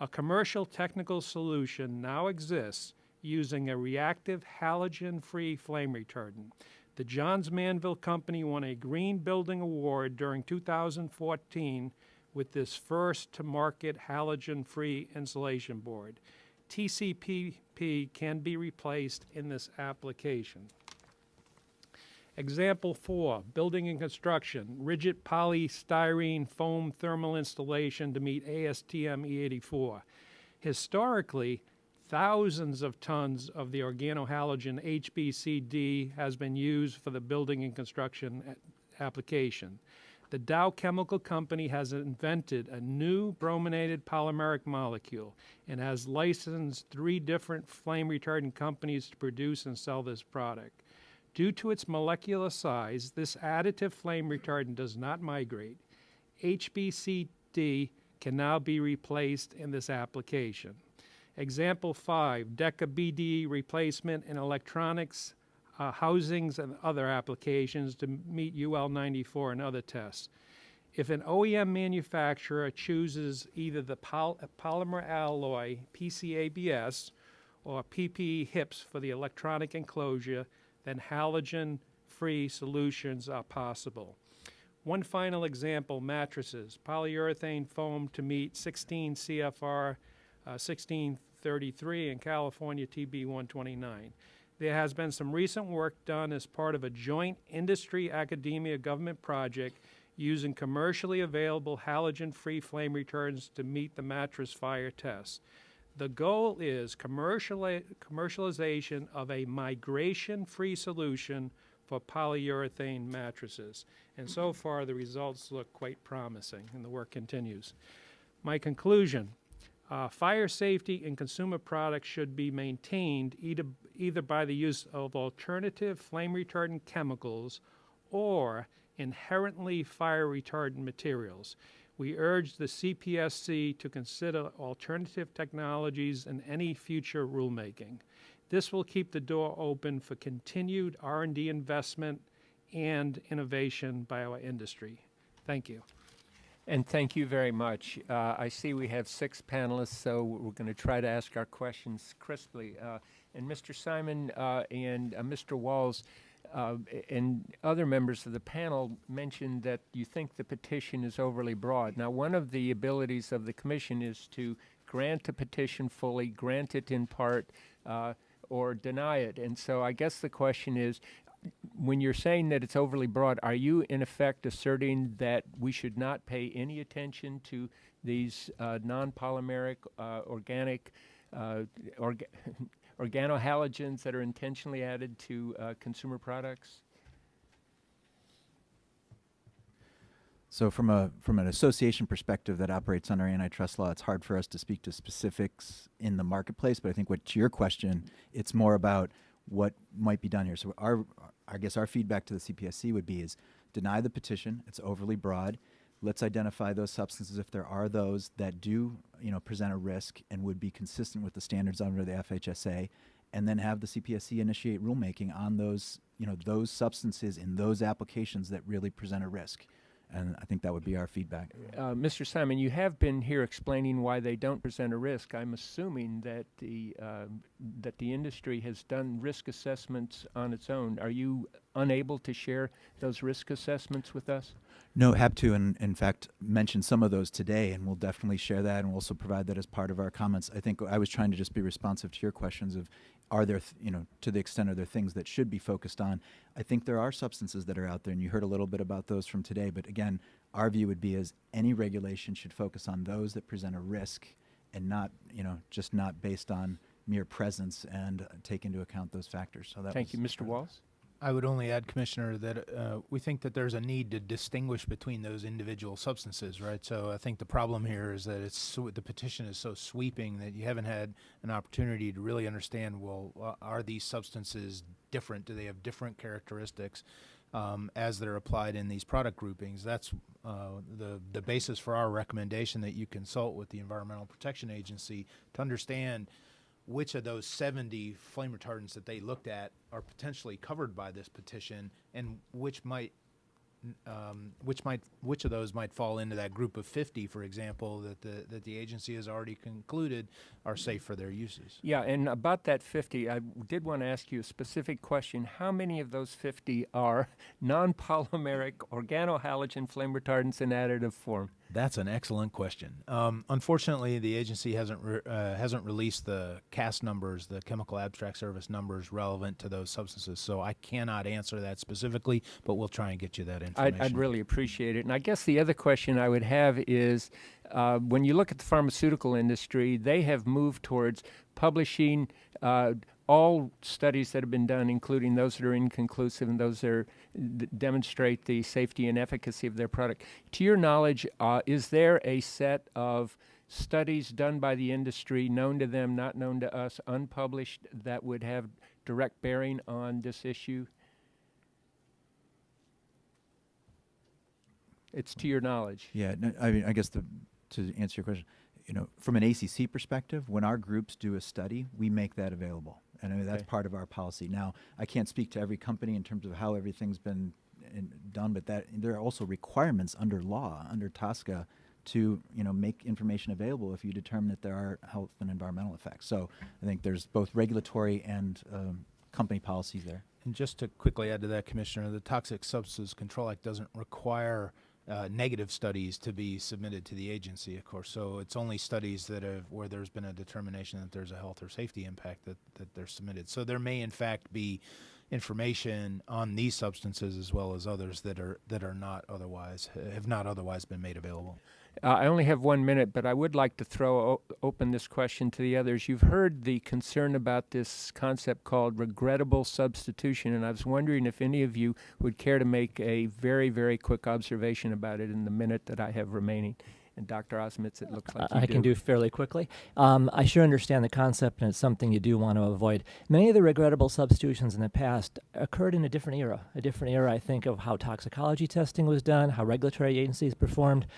Speaker 15: A commercial technical solution now exists using a reactive halogen-free flame retardant. The Johns Manville Company won a Green Building Award during 2014 with this first-to-market halogen-free insulation board. TCPP can be replaced in this application. Example four, building and construction, rigid polystyrene foam thermal installation to meet ASTM E84. Historically, thousands of tons of the organohalogen HBCD has been used for the building and construction application. The Dow Chemical Company has invented a new brominated polymeric molecule and has licensed three different flame retardant companies to produce and sell this product. Due to its molecular size, this additive flame retardant does not migrate. HBCD can now be replaced in this application. Example 5, DECA BDE replacement in electronics, uh, housings, and other applications to meet UL 94 and other tests. If an OEM manufacturer chooses either the pol- polymer alloy PCABS or PPE HIPS for the electronic enclosure, then halogen free solutions are possible. One final example mattresses, polyurethane foam to meet 16 CFR uh, 1633 and California TB 129. There has been some recent work done as part of a joint industry academia government project using commercially available halogen free flame retardants to meet the mattress fire test. The goal is commerciali- commercialization of a migration free solution for polyurethane mattresses. And so far, the results look quite promising, and the work continues. My conclusion uh, fire safety in consumer products should be maintained either, either by the use of alternative flame retardant chemicals or inherently fire retardant materials. We urge the CPSC to consider alternative technologies in any future rulemaking. This will keep the door open for continued R&D investment and innovation by our industry. Thank you.
Speaker 1: And thank you very much. Uh, I see we have six panelists, so we're going to try to ask our questions crisply. Uh, and Mr. Simon uh, and uh, Mr. Walls uh, and other members of the panel mentioned that you think the petition is overly broad. Now, one of the abilities of the commission is to grant a petition fully, grant it in part, uh, or deny it. And so I guess the question is, when you're saying that it's overly broad, are you in effect asserting that we should not pay any attention to these uh, non-polymeric uh, organic uh, orga- <laughs> organohalogens that are intentionally added to uh, consumer products?
Speaker 10: So from a from an association perspective that operates under antitrust law, it's hard for us to speak to specifics in the marketplace. But I think what to your question, it's more about what might be done here. So our I guess our feedback to the CPSC would be is deny the petition. It's overly broad. Let's identify those substances if there are those that do you know present a risk and would be consistent with the standards under the FHSA, and then have the CPSC initiate rulemaking on those you know those substances in those applications that really present a risk and I think that would be our feedback.
Speaker 1: Uh, Mr. Simon, you have been here explaining why they don't present a risk. I'm assuming that the um that the industry has done risk assessments on its own. Are you unable to share those risk assessments with us?
Speaker 10: No, happy to, and in fact, mention some of those today, and we'll definitely share that, and we'll also provide that as part of our comments. I think I was trying to just be responsive to your questions of, are there, th- you know, to the extent are there things that should be focused on? I think there are substances that are out there, and you heard a little bit about those from today. But again, our view would be is any regulation should focus on those that present a risk, and not, you know, just not based on mere presence and uh, take into account those factors. So that
Speaker 1: Thank you, Mr. Walls.
Speaker 11: I would only add, Commissioner, that uh, we think that there's a need to distinguish between those individual substances, right? So I think the problem here is that it's the petition is so sweeping that you haven't had an opportunity to really understand. Well, uh, are these substances different? Do they have different characteristics um, as they're applied in these product groupings? That's uh, the the basis for our recommendation that you consult with the Environmental Protection Agency to understand which of those 70 flame retardants that they looked at are potentially covered by this petition and which might um, which might which of those might fall into that group of 50 for example that the that the agency has already concluded are safe for their uses
Speaker 1: Yeah, and about that 50, I did want to ask you a specific question. How many of those 50 are <laughs> non-polymeric organohalogen flame retardants in additive form?
Speaker 11: That's an excellent question. Um, unfortunately, the agency hasn't re- uh, hasn't released the CAS numbers, the Chemical Abstract Service numbers relevant to those substances. So I cannot answer that specifically, but we'll try and get you that information.
Speaker 1: I'd, I'd really appreciate it. And I guess the other question I would have is uh, when you look at the pharmaceutical industry, they have moved towards publishing uh, all studies that have been done, including those that are inconclusive and those that, are, that demonstrate the safety and efficacy of their product. To your knowledge, uh, is there a set of studies done by the industry, known to them, not known to us, unpublished, that would have direct bearing on this issue? It's to your knowledge.
Speaker 10: Yeah, no, I mean, I guess the, to answer your question, you know, from an ACC perspective, when our groups do a study, we make that available, and I mean, that's
Speaker 1: Okay.
Speaker 10: part of our policy. Now, I can't speak to every company in terms of how everything's been in, done, but that there are also requirements under law, under TSCA, to you know make information available if you determine that there are health and environmental effects. So I think there's both regulatory and um, company policies there.
Speaker 11: And just to quickly add to that, Commissioner, the Toxic Substances Control Act doesn't require uh, negative studies to be submitted to the agency, of course. So it's only studies that have where there's been a determination that there's a health or safety impact that, that they're submitted. So there may in fact be information on these substances as well as others that are that are not otherwise have not otherwise been made available.
Speaker 1: Uh, I only have one minute, but I would like to throw o- open this question to the others. You've heard the concern about this concept called regrettable substitution, and I was wondering if any of you would care to make a very, very quick observation about it in the minute that I have remaining. And Dr. Osimitz, it looks like
Speaker 13: I
Speaker 1: you
Speaker 13: can do fairly quickly. Um, I sure understand the concept, and it's something you do want to avoid. Many of the regrettable substitutions in the past occurred in a different era. A different era, I think, of how toxicology testing was done, how regulatory agencies performed.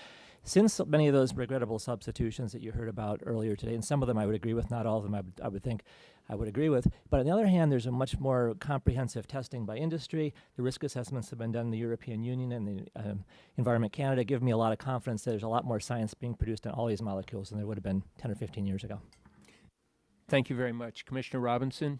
Speaker 13: Since many of those regrettable substitutions that you heard about earlier today, and some of them I would agree with, not all of them I would, I would think I would agree with. But on the other hand, there's a much more comprehensive testing by industry. The risk assessments have been done in the European Union and the um, Environment Canada give me a lot of confidence that there's a lot more science being produced on all these molecules than there would have been 10 or 15 years ago.
Speaker 1: Thank you very much. Commissioner Robinson?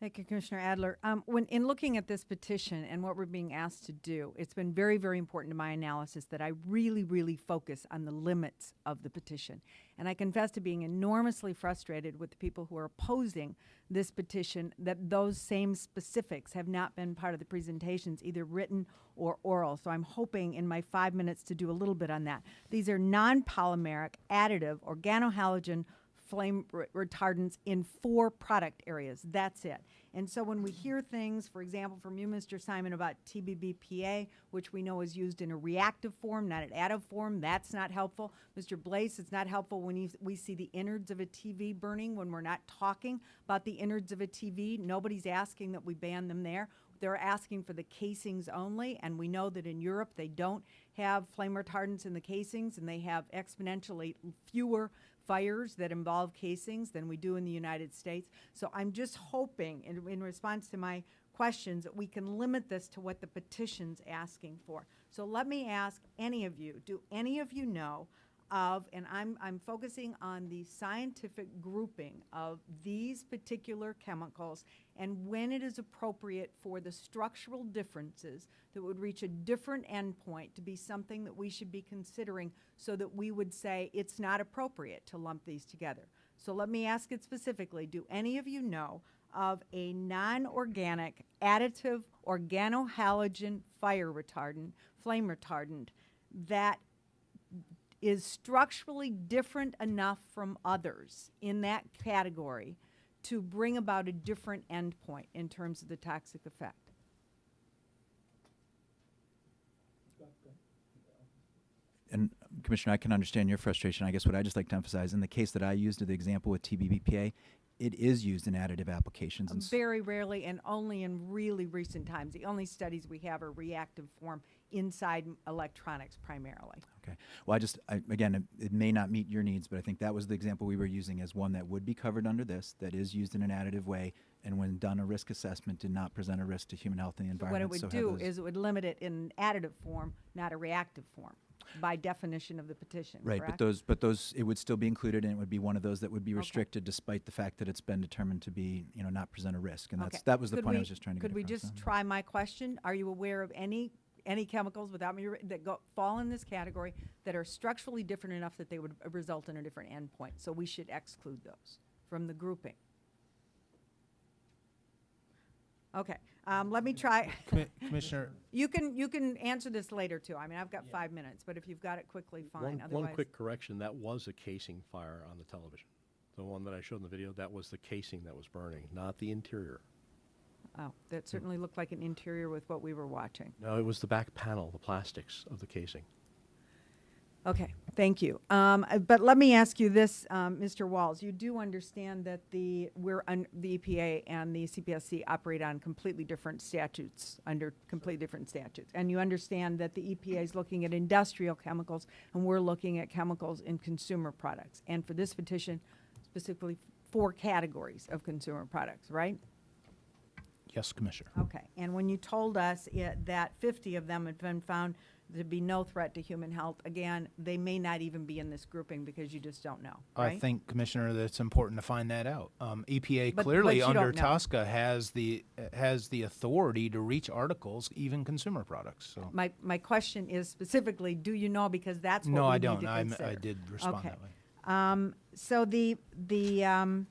Speaker 7: Thank you, Commissioner Adler. Um, when in looking at this petition and what we're being asked to do, it's been very, very important to my analysis that I really, really focus on the limits of the petition. And I confess to being enormously frustrated with the people who are opposing this petition that those same specifics have not been part of the presentations, either written or oral. So I'm hoping in my five minutes to do a little bit on that. These are non-polymeric, additive, organohalogen flame re- retardants in four product areas. That's it. And so when we hear things, for example, from you, Mr. Simon, about TBBPA, which we know is used in a reactive form, not an additive form, that's not helpful. Mr. Blais, it's not helpful when we see the innards of a TV burning when we're not talking about the innards of a TV. Nobody's asking that we ban them there. They're asking for the casings only, and we know that in Europe they don't have flame retardants in the casings, and they have exponentially fewer fires that involve casings than we do in the United States. So I'm just hoping, in, in response to my questions, that we can limit this to what the petition's asking for. So let me ask any of you, do any of you know of, and I'm, I'm focusing on the scientific grouping of these particular chemicals and when it is appropriate for the structural differences that would reach a different endpoint to be something that we should be considering so that we would say it's not appropriate to lump these together. So let me ask it specifically, do any of you know of a non-organic additive organohalogen fire retardant, flame retardant, that is structurally different enough from others in that category to bring about a different endpoint in terms of the toxic effect?
Speaker 10: And Commissioner, I can understand your frustration. I guess what I just like to emphasize in the case that I used, the example with TBBPA, it is used in additive applications. Um, and
Speaker 7: Very rarely and only in really recent times. The only studies we have are reactive form inside electronics primarily.
Speaker 10: Okay. Well, I just, I, again, it, it may not meet your needs, but I think that was the example we were using as one that would be covered under this, that is used in an additive way, and when done a risk assessment, did not present a risk to human health and the environment.
Speaker 7: What
Speaker 10: environment.
Speaker 7: it
Speaker 10: so
Speaker 7: would
Speaker 10: have
Speaker 7: do is it would limit it in additive form, not a reactive form, by definition of the petition,
Speaker 10: Right, but
Speaker 7: correct?
Speaker 10: those, but those, it would still be included, and it would be one of those that would be
Speaker 7: Okay.
Speaker 10: restricted despite the fact that it's been determined to be, you know, not present a risk. And
Speaker 7: Okay.
Speaker 10: that's, that was the
Speaker 7: Could
Speaker 10: point I
Speaker 7: we-
Speaker 10: was just trying to get
Speaker 7: Could we
Speaker 10: across.
Speaker 7: just try my question? Are you aware of any, any chemicals without me, that go, fall in this category that are structurally different enough that they would uh, result in a different endpoint? So we should exclude those from the grouping. Okay, um, let me try. <laughs>
Speaker 11: Commi- Commissioner, <laughs>
Speaker 7: You can, you can answer this later too. I mean, I've got five minutes, but if you've got it quickly, fine.
Speaker 12: One, one
Speaker 7: Otherwise-
Speaker 12: quick correction, that was a casing fire on the television. The one that I showed in the video, that was the casing that was burning, not the interior.
Speaker 7: Oh, that certainly looked like an interior with what we were watching.
Speaker 12: No, it was the back panel, the plastics of the casing.
Speaker 7: Okay, thank you. Um, uh, but let me ask you this, um, Mr. Walls. You do understand that the we're un, the EPA and the CPSC operate on completely different statutes under completely different statutes, and you understand that the EPA is looking at industrial chemicals and we're looking at chemicals in consumer products. And for this petition, specifically four categories of consumer products, right?
Speaker 11: yes, Commissioner.
Speaker 7: Okay, and when you told us it, that 50 of them had been found to be no threat to human health, again, they may not even be in this grouping because you just don't know, right?
Speaker 11: I think, Commissioner, that it's important to find that out. Um, EPA
Speaker 7: But-
Speaker 11: clearly
Speaker 7: you
Speaker 11: under
Speaker 7: don't know.
Speaker 11: TSCA has the has the authority to reach articles, even consumer products. So
Speaker 7: My, my question is specifically, do you know, because that's what
Speaker 11: no,
Speaker 7: we
Speaker 11: I
Speaker 7: need
Speaker 11: don't.
Speaker 7: to
Speaker 11: I'm,
Speaker 7: consider.
Speaker 11: I did respond
Speaker 7: Okay.
Speaker 11: that way.
Speaker 7: Um, so the, the, um,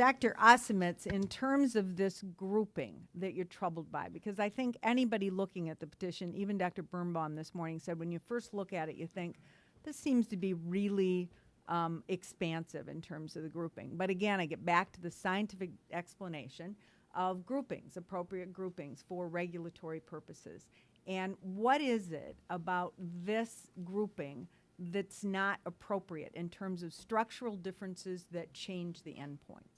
Speaker 7: Dr. Osimitz, in terms of this grouping that you're troubled by, because I think anybody looking at the petition, even Dr. Birnbaum this morning said, when you first look at it, you think, this seems to be really um, expansive in terms of the grouping. But again, I get back to the scientific explanation of groupings, appropriate groupings for regulatory purposes. And what is it about this grouping that's not appropriate in terms of structural differences that change the endpoints?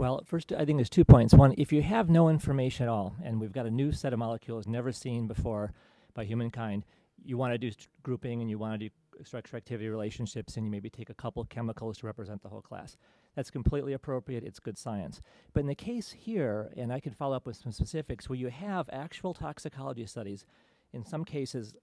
Speaker 13: Well, first, I think there's two points. One, if you have no information at all, and we've got a new set of molecules never seen before by humankind, you want to do grouping and you want to do structure activity relationships, and you maybe take a couple chemicals to represent the whole class. That's completely appropriate. It's good science. But in the case here, and I can follow up with some specifics, where you have actual toxicology studies, in some cases,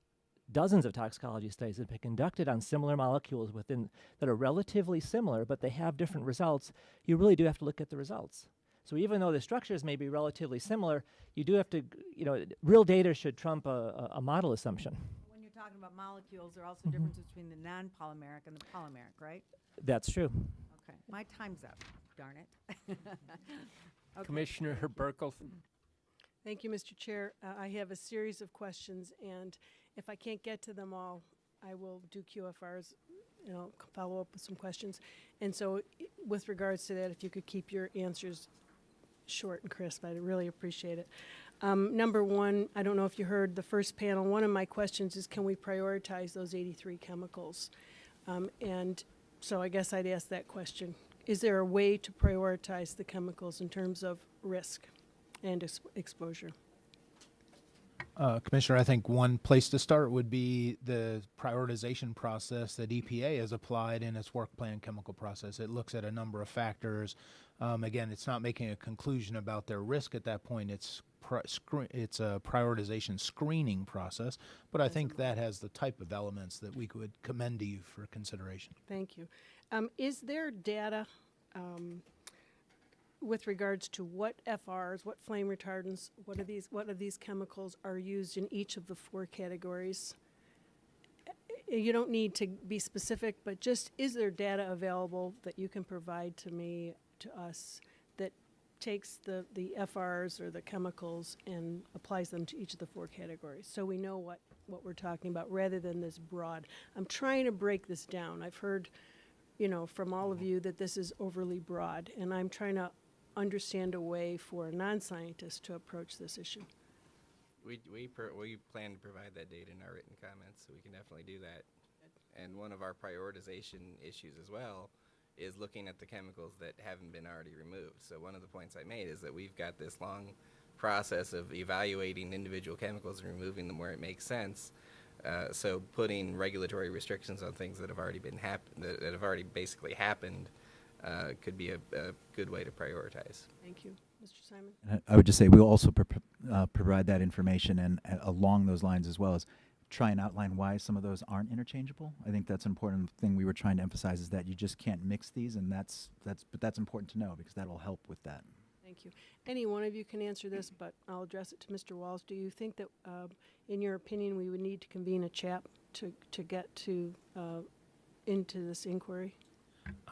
Speaker 13: dozens of toxicology studies have been conducted on similar molecules within that are relatively similar, but they have different results. You really do have to look at the results. So even though the structures may be relatively similar, you do have to, you know, real data should trump a, a, a model assumption.
Speaker 7: When you're talking about molecules, there are also differences between the non-polymeric and the polymeric, right?
Speaker 13: That's true.
Speaker 7: Okay, my time's up, darn it. <laughs> Okay.
Speaker 1: Commissioner Buerkle,
Speaker 8: Thank you, Mr. Chair. Uh, I have a series of questions, and if I can't get to them all, I will do QFRs, you know, follow up with some questions. And so with regards to that, if you could keep your answers short and crisp, I'd really appreciate it. Um, Number one, I don't know if you heard the first panel, one of my questions is can we prioritize those 83 chemicals? Um, And so I guess I'd ask that question. Is there a way to prioritize the chemicals in terms of risk and ex- exposure?
Speaker 11: Uh, Commissioner, I think one place to start would be the prioritization process that EPA has applied in its work plan chemical process. It looks at a number of factors. Um, again, it's not making a conclusion about their risk at that point. It's it's a prioritization screening process, but I think that has the type of elements that we could commend to you for consideration.
Speaker 8: Thank you. Um, is there data um, with regards to what FRs, what flame retardants, what are these, what of these chemicals are used in each of the four categories? Uh, You don't need to be specific, but just is there data available that you can provide to me, to us, that takes the, the FRs or the chemicals and applies them to each of the four categories? So we know what, what we're talking about rather than this broad. I'm trying to break this down. I've heard, you know, from all of you that this is overly broad, and I'm trying to understand a way for a non-scientist to approach this issue.
Speaker 14: We, we, per, we plan to provide that data in our written comments, so we can definitely do that. And one of our prioritization issues as well is looking at the chemicals that haven't been already removed. So one of the points I made is that we've got this long process of evaluating individual chemicals and removing them where it makes sense. Uh, so putting regulatory restrictions on things that have already been hap- that, that have already basically happened uh, could be a, a good way to prioritize.
Speaker 8: Thank you. Mr. Simon?
Speaker 10: And I I would just say we'll also pro- uh, provide that information and uh, along those lines as well as try and outline why some of those aren't interchangeable. I think that's an important thing we were trying to emphasize is that you just can't mix these, and that's that's but that's important to know because that'll help with that.
Speaker 8: Thank you. Any one of you can answer this, but I'll address it to Mr. Walls. Do you think that, uh, in your opinion, we would need to convene a CHAP to, to get to, uh, into this inquiry?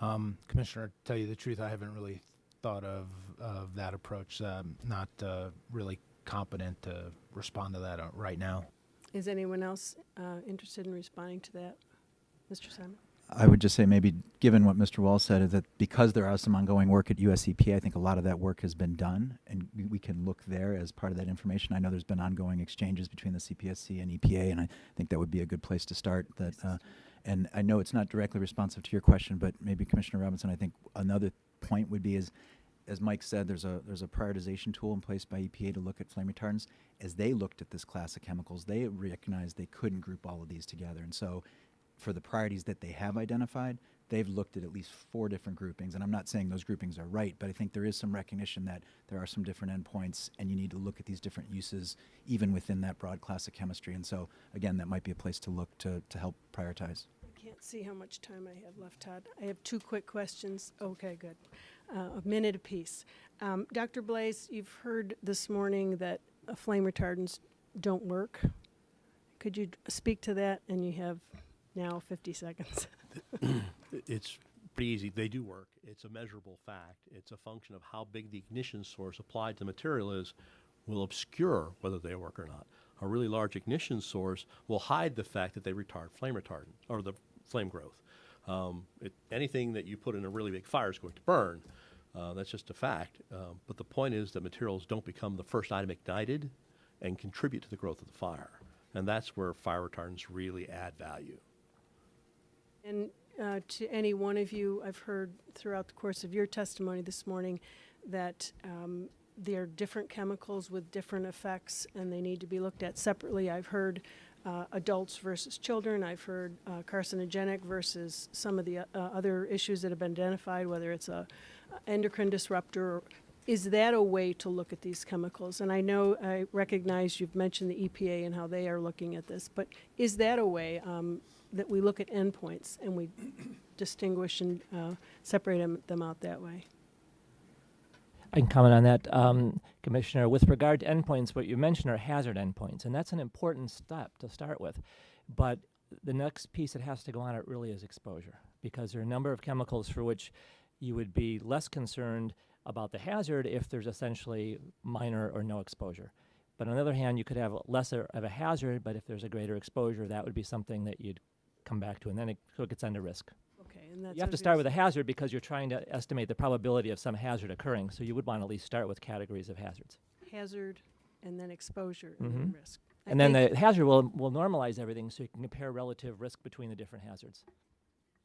Speaker 11: Um, Commissioner, to tell you the truth, I haven't really thought of, of that approach. Um, not uh, really competent to respond to that uh, right now.
Speaker 8: Is anyone else uh, interested in responding to that? Mr. Simon?
Speaker 10: I would just say maybe given what Mr. Wall said is that because there are some ongoing work at USEPA, I think a lot of that work has been done, and we, we can look there as part of that information. I know there's been ongoing exchanges between the CPSC and EPA, and I think that would be a good place to start. That, uh, and I know it's not directly responsive to your question, but maybe Commissioner Robinson, I think another point would be is, as Mike said, there's a there's a prioritization tool in place by EPA to look at flame retardants. As they looked at this class of chemicals, they recognized they couldn't group all of these together, and so for the priorities that they have identified, they've looked at at least four different groupings. And I'm not saying those groupings are right, but I think there is some recognition that there are some different endpoints and you need to look at these different uses even within that broad class of chemistry. And so, again, that might be a place to look to, to help prioritize.
Speaker 8: Can't see how much time I have left, Todd. I have two quick questions. Okay, good. Uh, a minute apiece. Um, Dr. Blais, you've heard this morning that uh, flame retardants don't work. Could you speak to that? And you have now 50 seconds. <laughs>
Speaker 12: It's pretty easy. They do work. It's a measurable fact. It's a function of how big the ignition source applied to the material is will obscure whether they work or not. A really large ignition source will hide the fact that they retard flame retardant or the flame growth. Um, it, anything that you put in a really big fire is going to burn. Uh, that's just a fact. Um, but the point is that materials don't become the first item ignited and contribute to the growth of the fire. And that's where fire retardants really add value.
Speaker 8: And uh, to any one of you, I've heard throughout the course of your testimony this morning that um, there are different chemicals with different effects and they need to be looked at separately. I've heard uh, adults versus children. I've heard uh, carcinogenic versus some of the uh, other issues that have been identified, whether it's a endocrine disruptor. Is that a way to look at these chemicals? And I know, I recognize you've mentioned the EPA and how they are looking at this, but is that a way um, that we look at endpoints and we distinguish and uh, separate them out that way?
Speaker 13: I can comment on that, um, Commissioner. With regard to endpoints, what you mentioned are hazard endpoints, and that's an important step to start with. But the next piece that has to go on it really is exposure, because there are a number of chemicals for which you would be less concerned about the hazard if there's essentially minor or no exposure. But on the other hand, you could have lesser of a hazard, but if there's a greater exposure, that would be something that you'd come back to, and then it, so it gets under risk.
Speaker 8: And.
Speaker 13: You have to start with a hazard because you're trying to estimate the probability of some hazard occurring. So you would want to at least start with categories of hazards.
Speaker 8: Hazard and then exposure and then
Speaker 13: Mhm.
Speaker 8: risk. I
Speaker 13: And then the hazard will, will normalize everything so you can compare relative risk between the different hazards.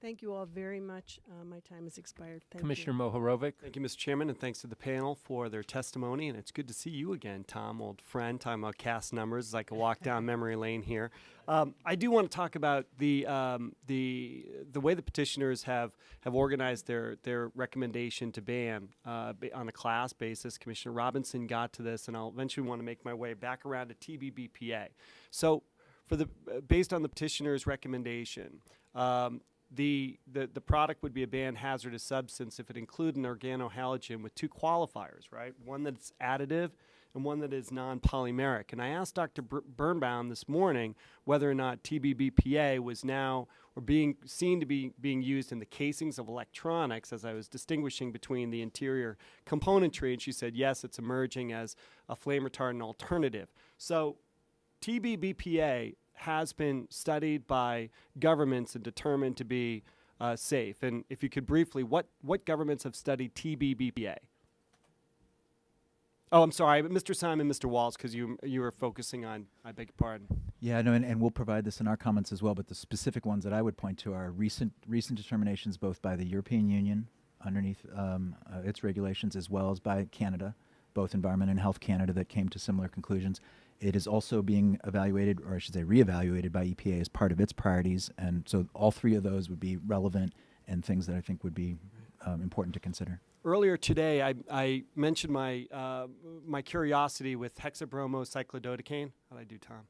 Speaker 8: Thank you all very much. Uh, my time has expired. Thank
Speaker 1: Commissioner
Speaker 8: you.
Speaker 1: Mohorovic.
Speaker 9: Thank you, Mr. Chairman, and thanks to the panel for their testimony. And it's good to see you again, Tom, old friend. Talking about CAS numbers, as I can walk down <laughs> memory lane here. Um, I do want to talk about the um, the the way the petitioners have have organized their their recommendation to ban uh, on a class basis. Commissioner Robinson got to this, and I'll eventually want to make my way back around to TBBPA. So, for the uh, based on the petitioner's recommendation. Um, the, the, the product would be a banned hazardous substance if it included an organohalogen with two qualifiers, right? One that's additive and one that is non polymeric. And I asked Dr. Br- Birnbaum this morning whether or not TBBPA was now or being seen to be being used in the casings of electronics as I was distinguishing between the interior componentry. And she said, yes, it's emerging as a flame retardant alternative. So TBBPA has been studied by governments and determined to be uh, safe. And if you could briefly, what, what governments have studied TBBPA? Oh, I'm sorry, Mr. Simon, Mr. Walls, because you you were focusing on. I beg your pardon.
Speaker 10: Yeah, no, and, and we'll provide this in our comments as well. But the specific ones that I would point to are recent recent determinations, both by the European Union underneath um, uh, its regulations, as well as by Canada, both Environment and Health Canada, that came to similar conclusions. It is also being evaluated, or I should say, reevaluated by EPA as part of its priorities, and so all three of those would be relevant and things that I think would be um, important to consider.
Speaker 9: Earlier today, I, I mentioned my uh, my curiosity with hexabromocyclododecane. How did I do, Tom?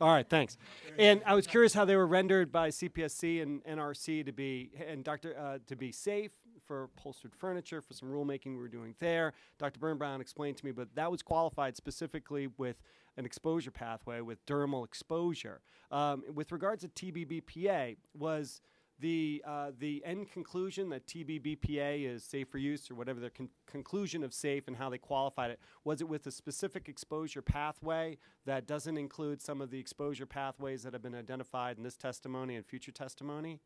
Speaker 9: All right, thanks. And I was curious how they were rendered by CPSC and NRC to be and Dr. Uh, to be safe for upholstered furniture for some rulemaking we were doing there. Dr. Birnbaum explained to me, but that was qualified specifically with an exposure pathway with dermal exposure. Um, with regards to TBBPA, was the uh, the end conclusion that TBBPA is safe for use or whatever their con- conclusion of safe and how they qualified it was it with a specific exposure pathway that doesn't include some of the exposure pathways that have been identified in this testimony and future testimony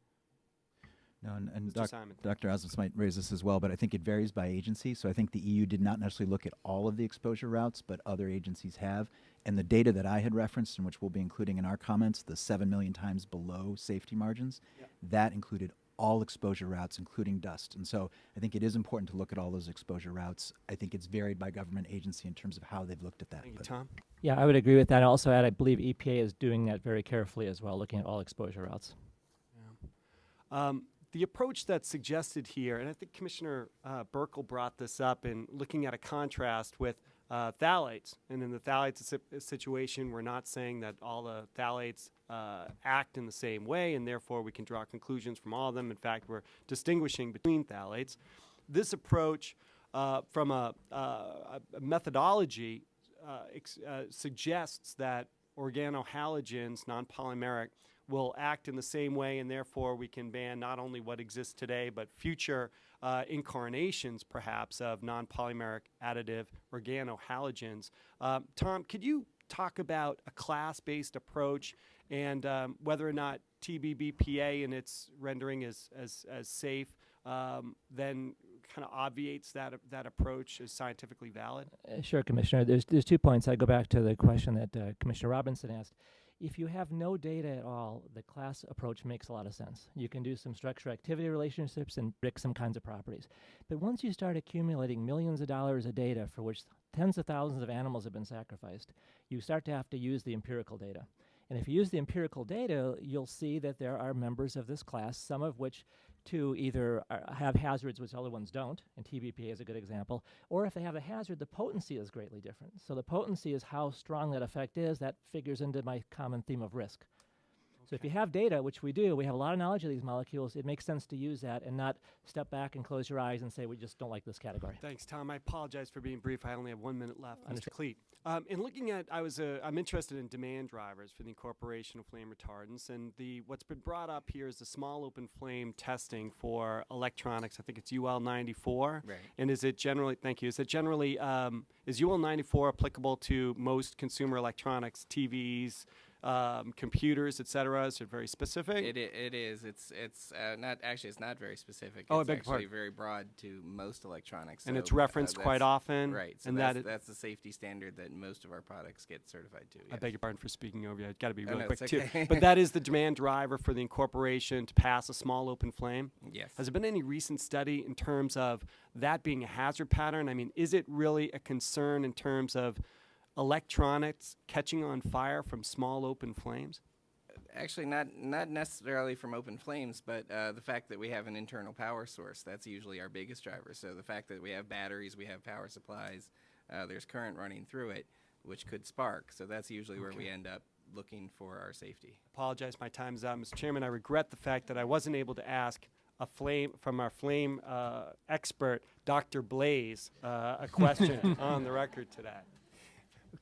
Speaker 10: No, and, and doc-
Speaker 9: Simon.
Speaker 10: Dr. Osimitz might raise this as well, but I think it varies by agency. So I think the EU did not necessarily look at all of the exposure routes, but other agencies have. And the data that I had referenced, and which we'll be including in our comments, the 7 million times below safety margins, that included all exposure routes, including dust. And so I think it is important to look at all those exposure routes. I think it's varied by government agency in terms of how they've looked at that.
Speaker 9: Thank you, Tom.
Speaker 13: Yeah, I would agree with that. I also, add, I believe EPA is doing that very carefully as well, looking at all exposure routes.
Speaker 9: Um, the approach that's suggested here, and I think Commissioner uh, Buerkle brought this up in looking at a contrast with uh, phthalates. And in the phthalates situation, we're not saying that all the phthalates uh, act in the same way, and therefore we can draw conclusions from all of them. In fact, we're distinguishing between phthalates. This approach, uh, from a, uh, a methodology, uh, uh, suggests that organohalogens, non-polymeric, will act in the same way, and therefore we can ban not only what exists today, but future uh, incarnations, perhaps, of non-polymeric additive organohalogens. Um, Tom, could you talk about a class-based approach and um, whether or not TBBPA in its rendering is as, as safe um, then kind of obviates that, that approach as scientifically valid?
Speaker 13: Uh, Sure, Commissioner. There's there's two points. I go back to the question that uh, Commissioner Robinson asked. If you have no data at all, the class approach makes a lot of sense. You can do some structure-activity relationships and predict some kinds of properties. But once you start accumulating millions of dollars of data for which tens of thousands of animals have been sacrificed, you start to have to use the empirical data. And if you use the empirical data, you'll see that there are members of this class, some of which to either uh, have hazards which other ones don't, and TBPA is a good example, or if they have a hazard, the potency is greatly different. So the potency is how strong that effect is. That figures into my common theme of risk. So if you have data, which we do, we have a lot of knowledge of these molecules, it makes sense to use that and not step back and close your eyes and say, we just don't like this category.
Speaker 9: Thanks, Tom. I apologize for being brief. I only have one minute left. Mr.
Speaker 13: Understood.
Speaker 9: Cleet. Um, in looking at, I was, uh, I'm interested in demand drivers for the incorporation of flame retardants, and the what's been brought up here is the small open flame testing for electronics. I think it's UL 94.
Speaker 14: Right.
Speaker 9: And is it generally? Thank you. Is it generally? Um, is UL 94 applicable to most consumer electronics, TVs? Um, computers, et cetera? Is it very specific?
Speaker 14: It, it is. It's it's uh, not actually. It's not very specific.
Speaker 9: Oh, I
Speaker 14: it's
Speaker 9: beg
Speaker 14: actually
Speaker 9: pardon.
Speaker 14: very broad to most electronics.
Speaker 9: And
Speaker 14: so,
Speaker 9: it's referenced
Speaker 14: uh,
Speaker 9: quite often,
Speaker 14: Right. So
Speaker 9: and
Speaker 14: that's,
Speaker 9: that
Speaker 14: that's the safety standard that most of our products get certified to.
Speaker 9: I beg your pardon for speaking over you. I've got to be
Speaker 14: Oh, no,
Speaker 9: quick
Speaker 14: it's
Speaker 9: too. But that is the <laughs> demand driver for the incorporation to pass a small open flame.
Speaker 14: Yes.
Speaker 9: Has there been any recent study in terms of that being a hazard pattern? I mean, is it really a concern in terms of electronics catching on fire from small open flames?
Speaker 14: Actually, not not necessarily from open flames, but uh, the fact that we have an internal power source that's usually our biggest driver. So the fact that we have batteries, we have power supplies, uh, there's current running through it, which could spark. So that's usually where we end up looking for our safety.
Speaker 9: Apologize, my time's up, Mr. Chairman. I regret the fact that I wasn't able to ask a flame from our flame uh, expert, Dr. Blais, uh, a question <laughs> on the record today.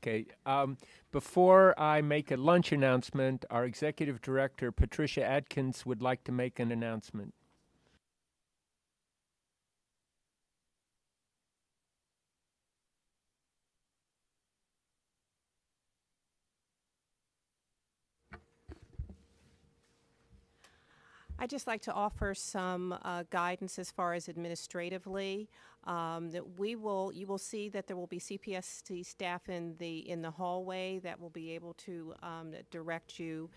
Speaker 1: Okay. Um, before I make a lunch announcement, our executive director, Patricia Adkins, would like to make an announcement.
Speaker 16: I'd just like to offer some uh, guidance as far as administratively. Um, that we will, you will see that there will be CPSC staff in the in the hallway that will be able to um, direct you,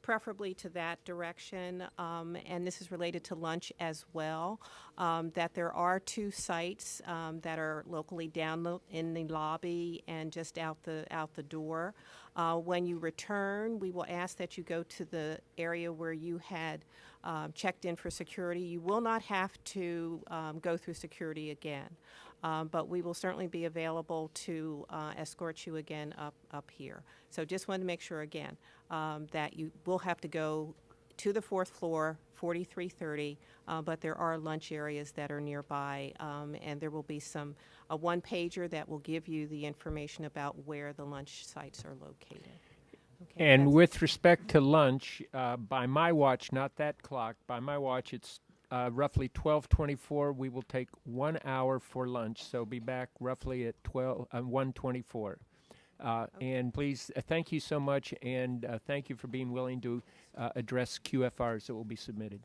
Speaker 16: preferably to that direction. Um, and this is related to lunch as well. Um, that there are two sites um, that are locally down in the lobby and just out the out the door. Uh, when you return, we will ask that you go to the area where you had um, checked in for security. You will not have to um, go through security again, um, but we will certainly be available to uh, escort you again up up here. So just wanted to make sure again um, that you will have to go to the fourth floor, 4330, uh, but there are lunch areas that are nearby, um, and there will be some a one pager that will give you the information about where the lunch sites are located. Okay,
Speaker 1: And with respect to lunch, uh, by my watch, not that clock, by my watch, it's uh, roughly 12:24. We will take one hour for lunch, so be back roughly at 12 uh, 1:24. Uh, And please, uh, thank you so much, and uh, thank you for being willing to uh, address QFRs that will be submitted.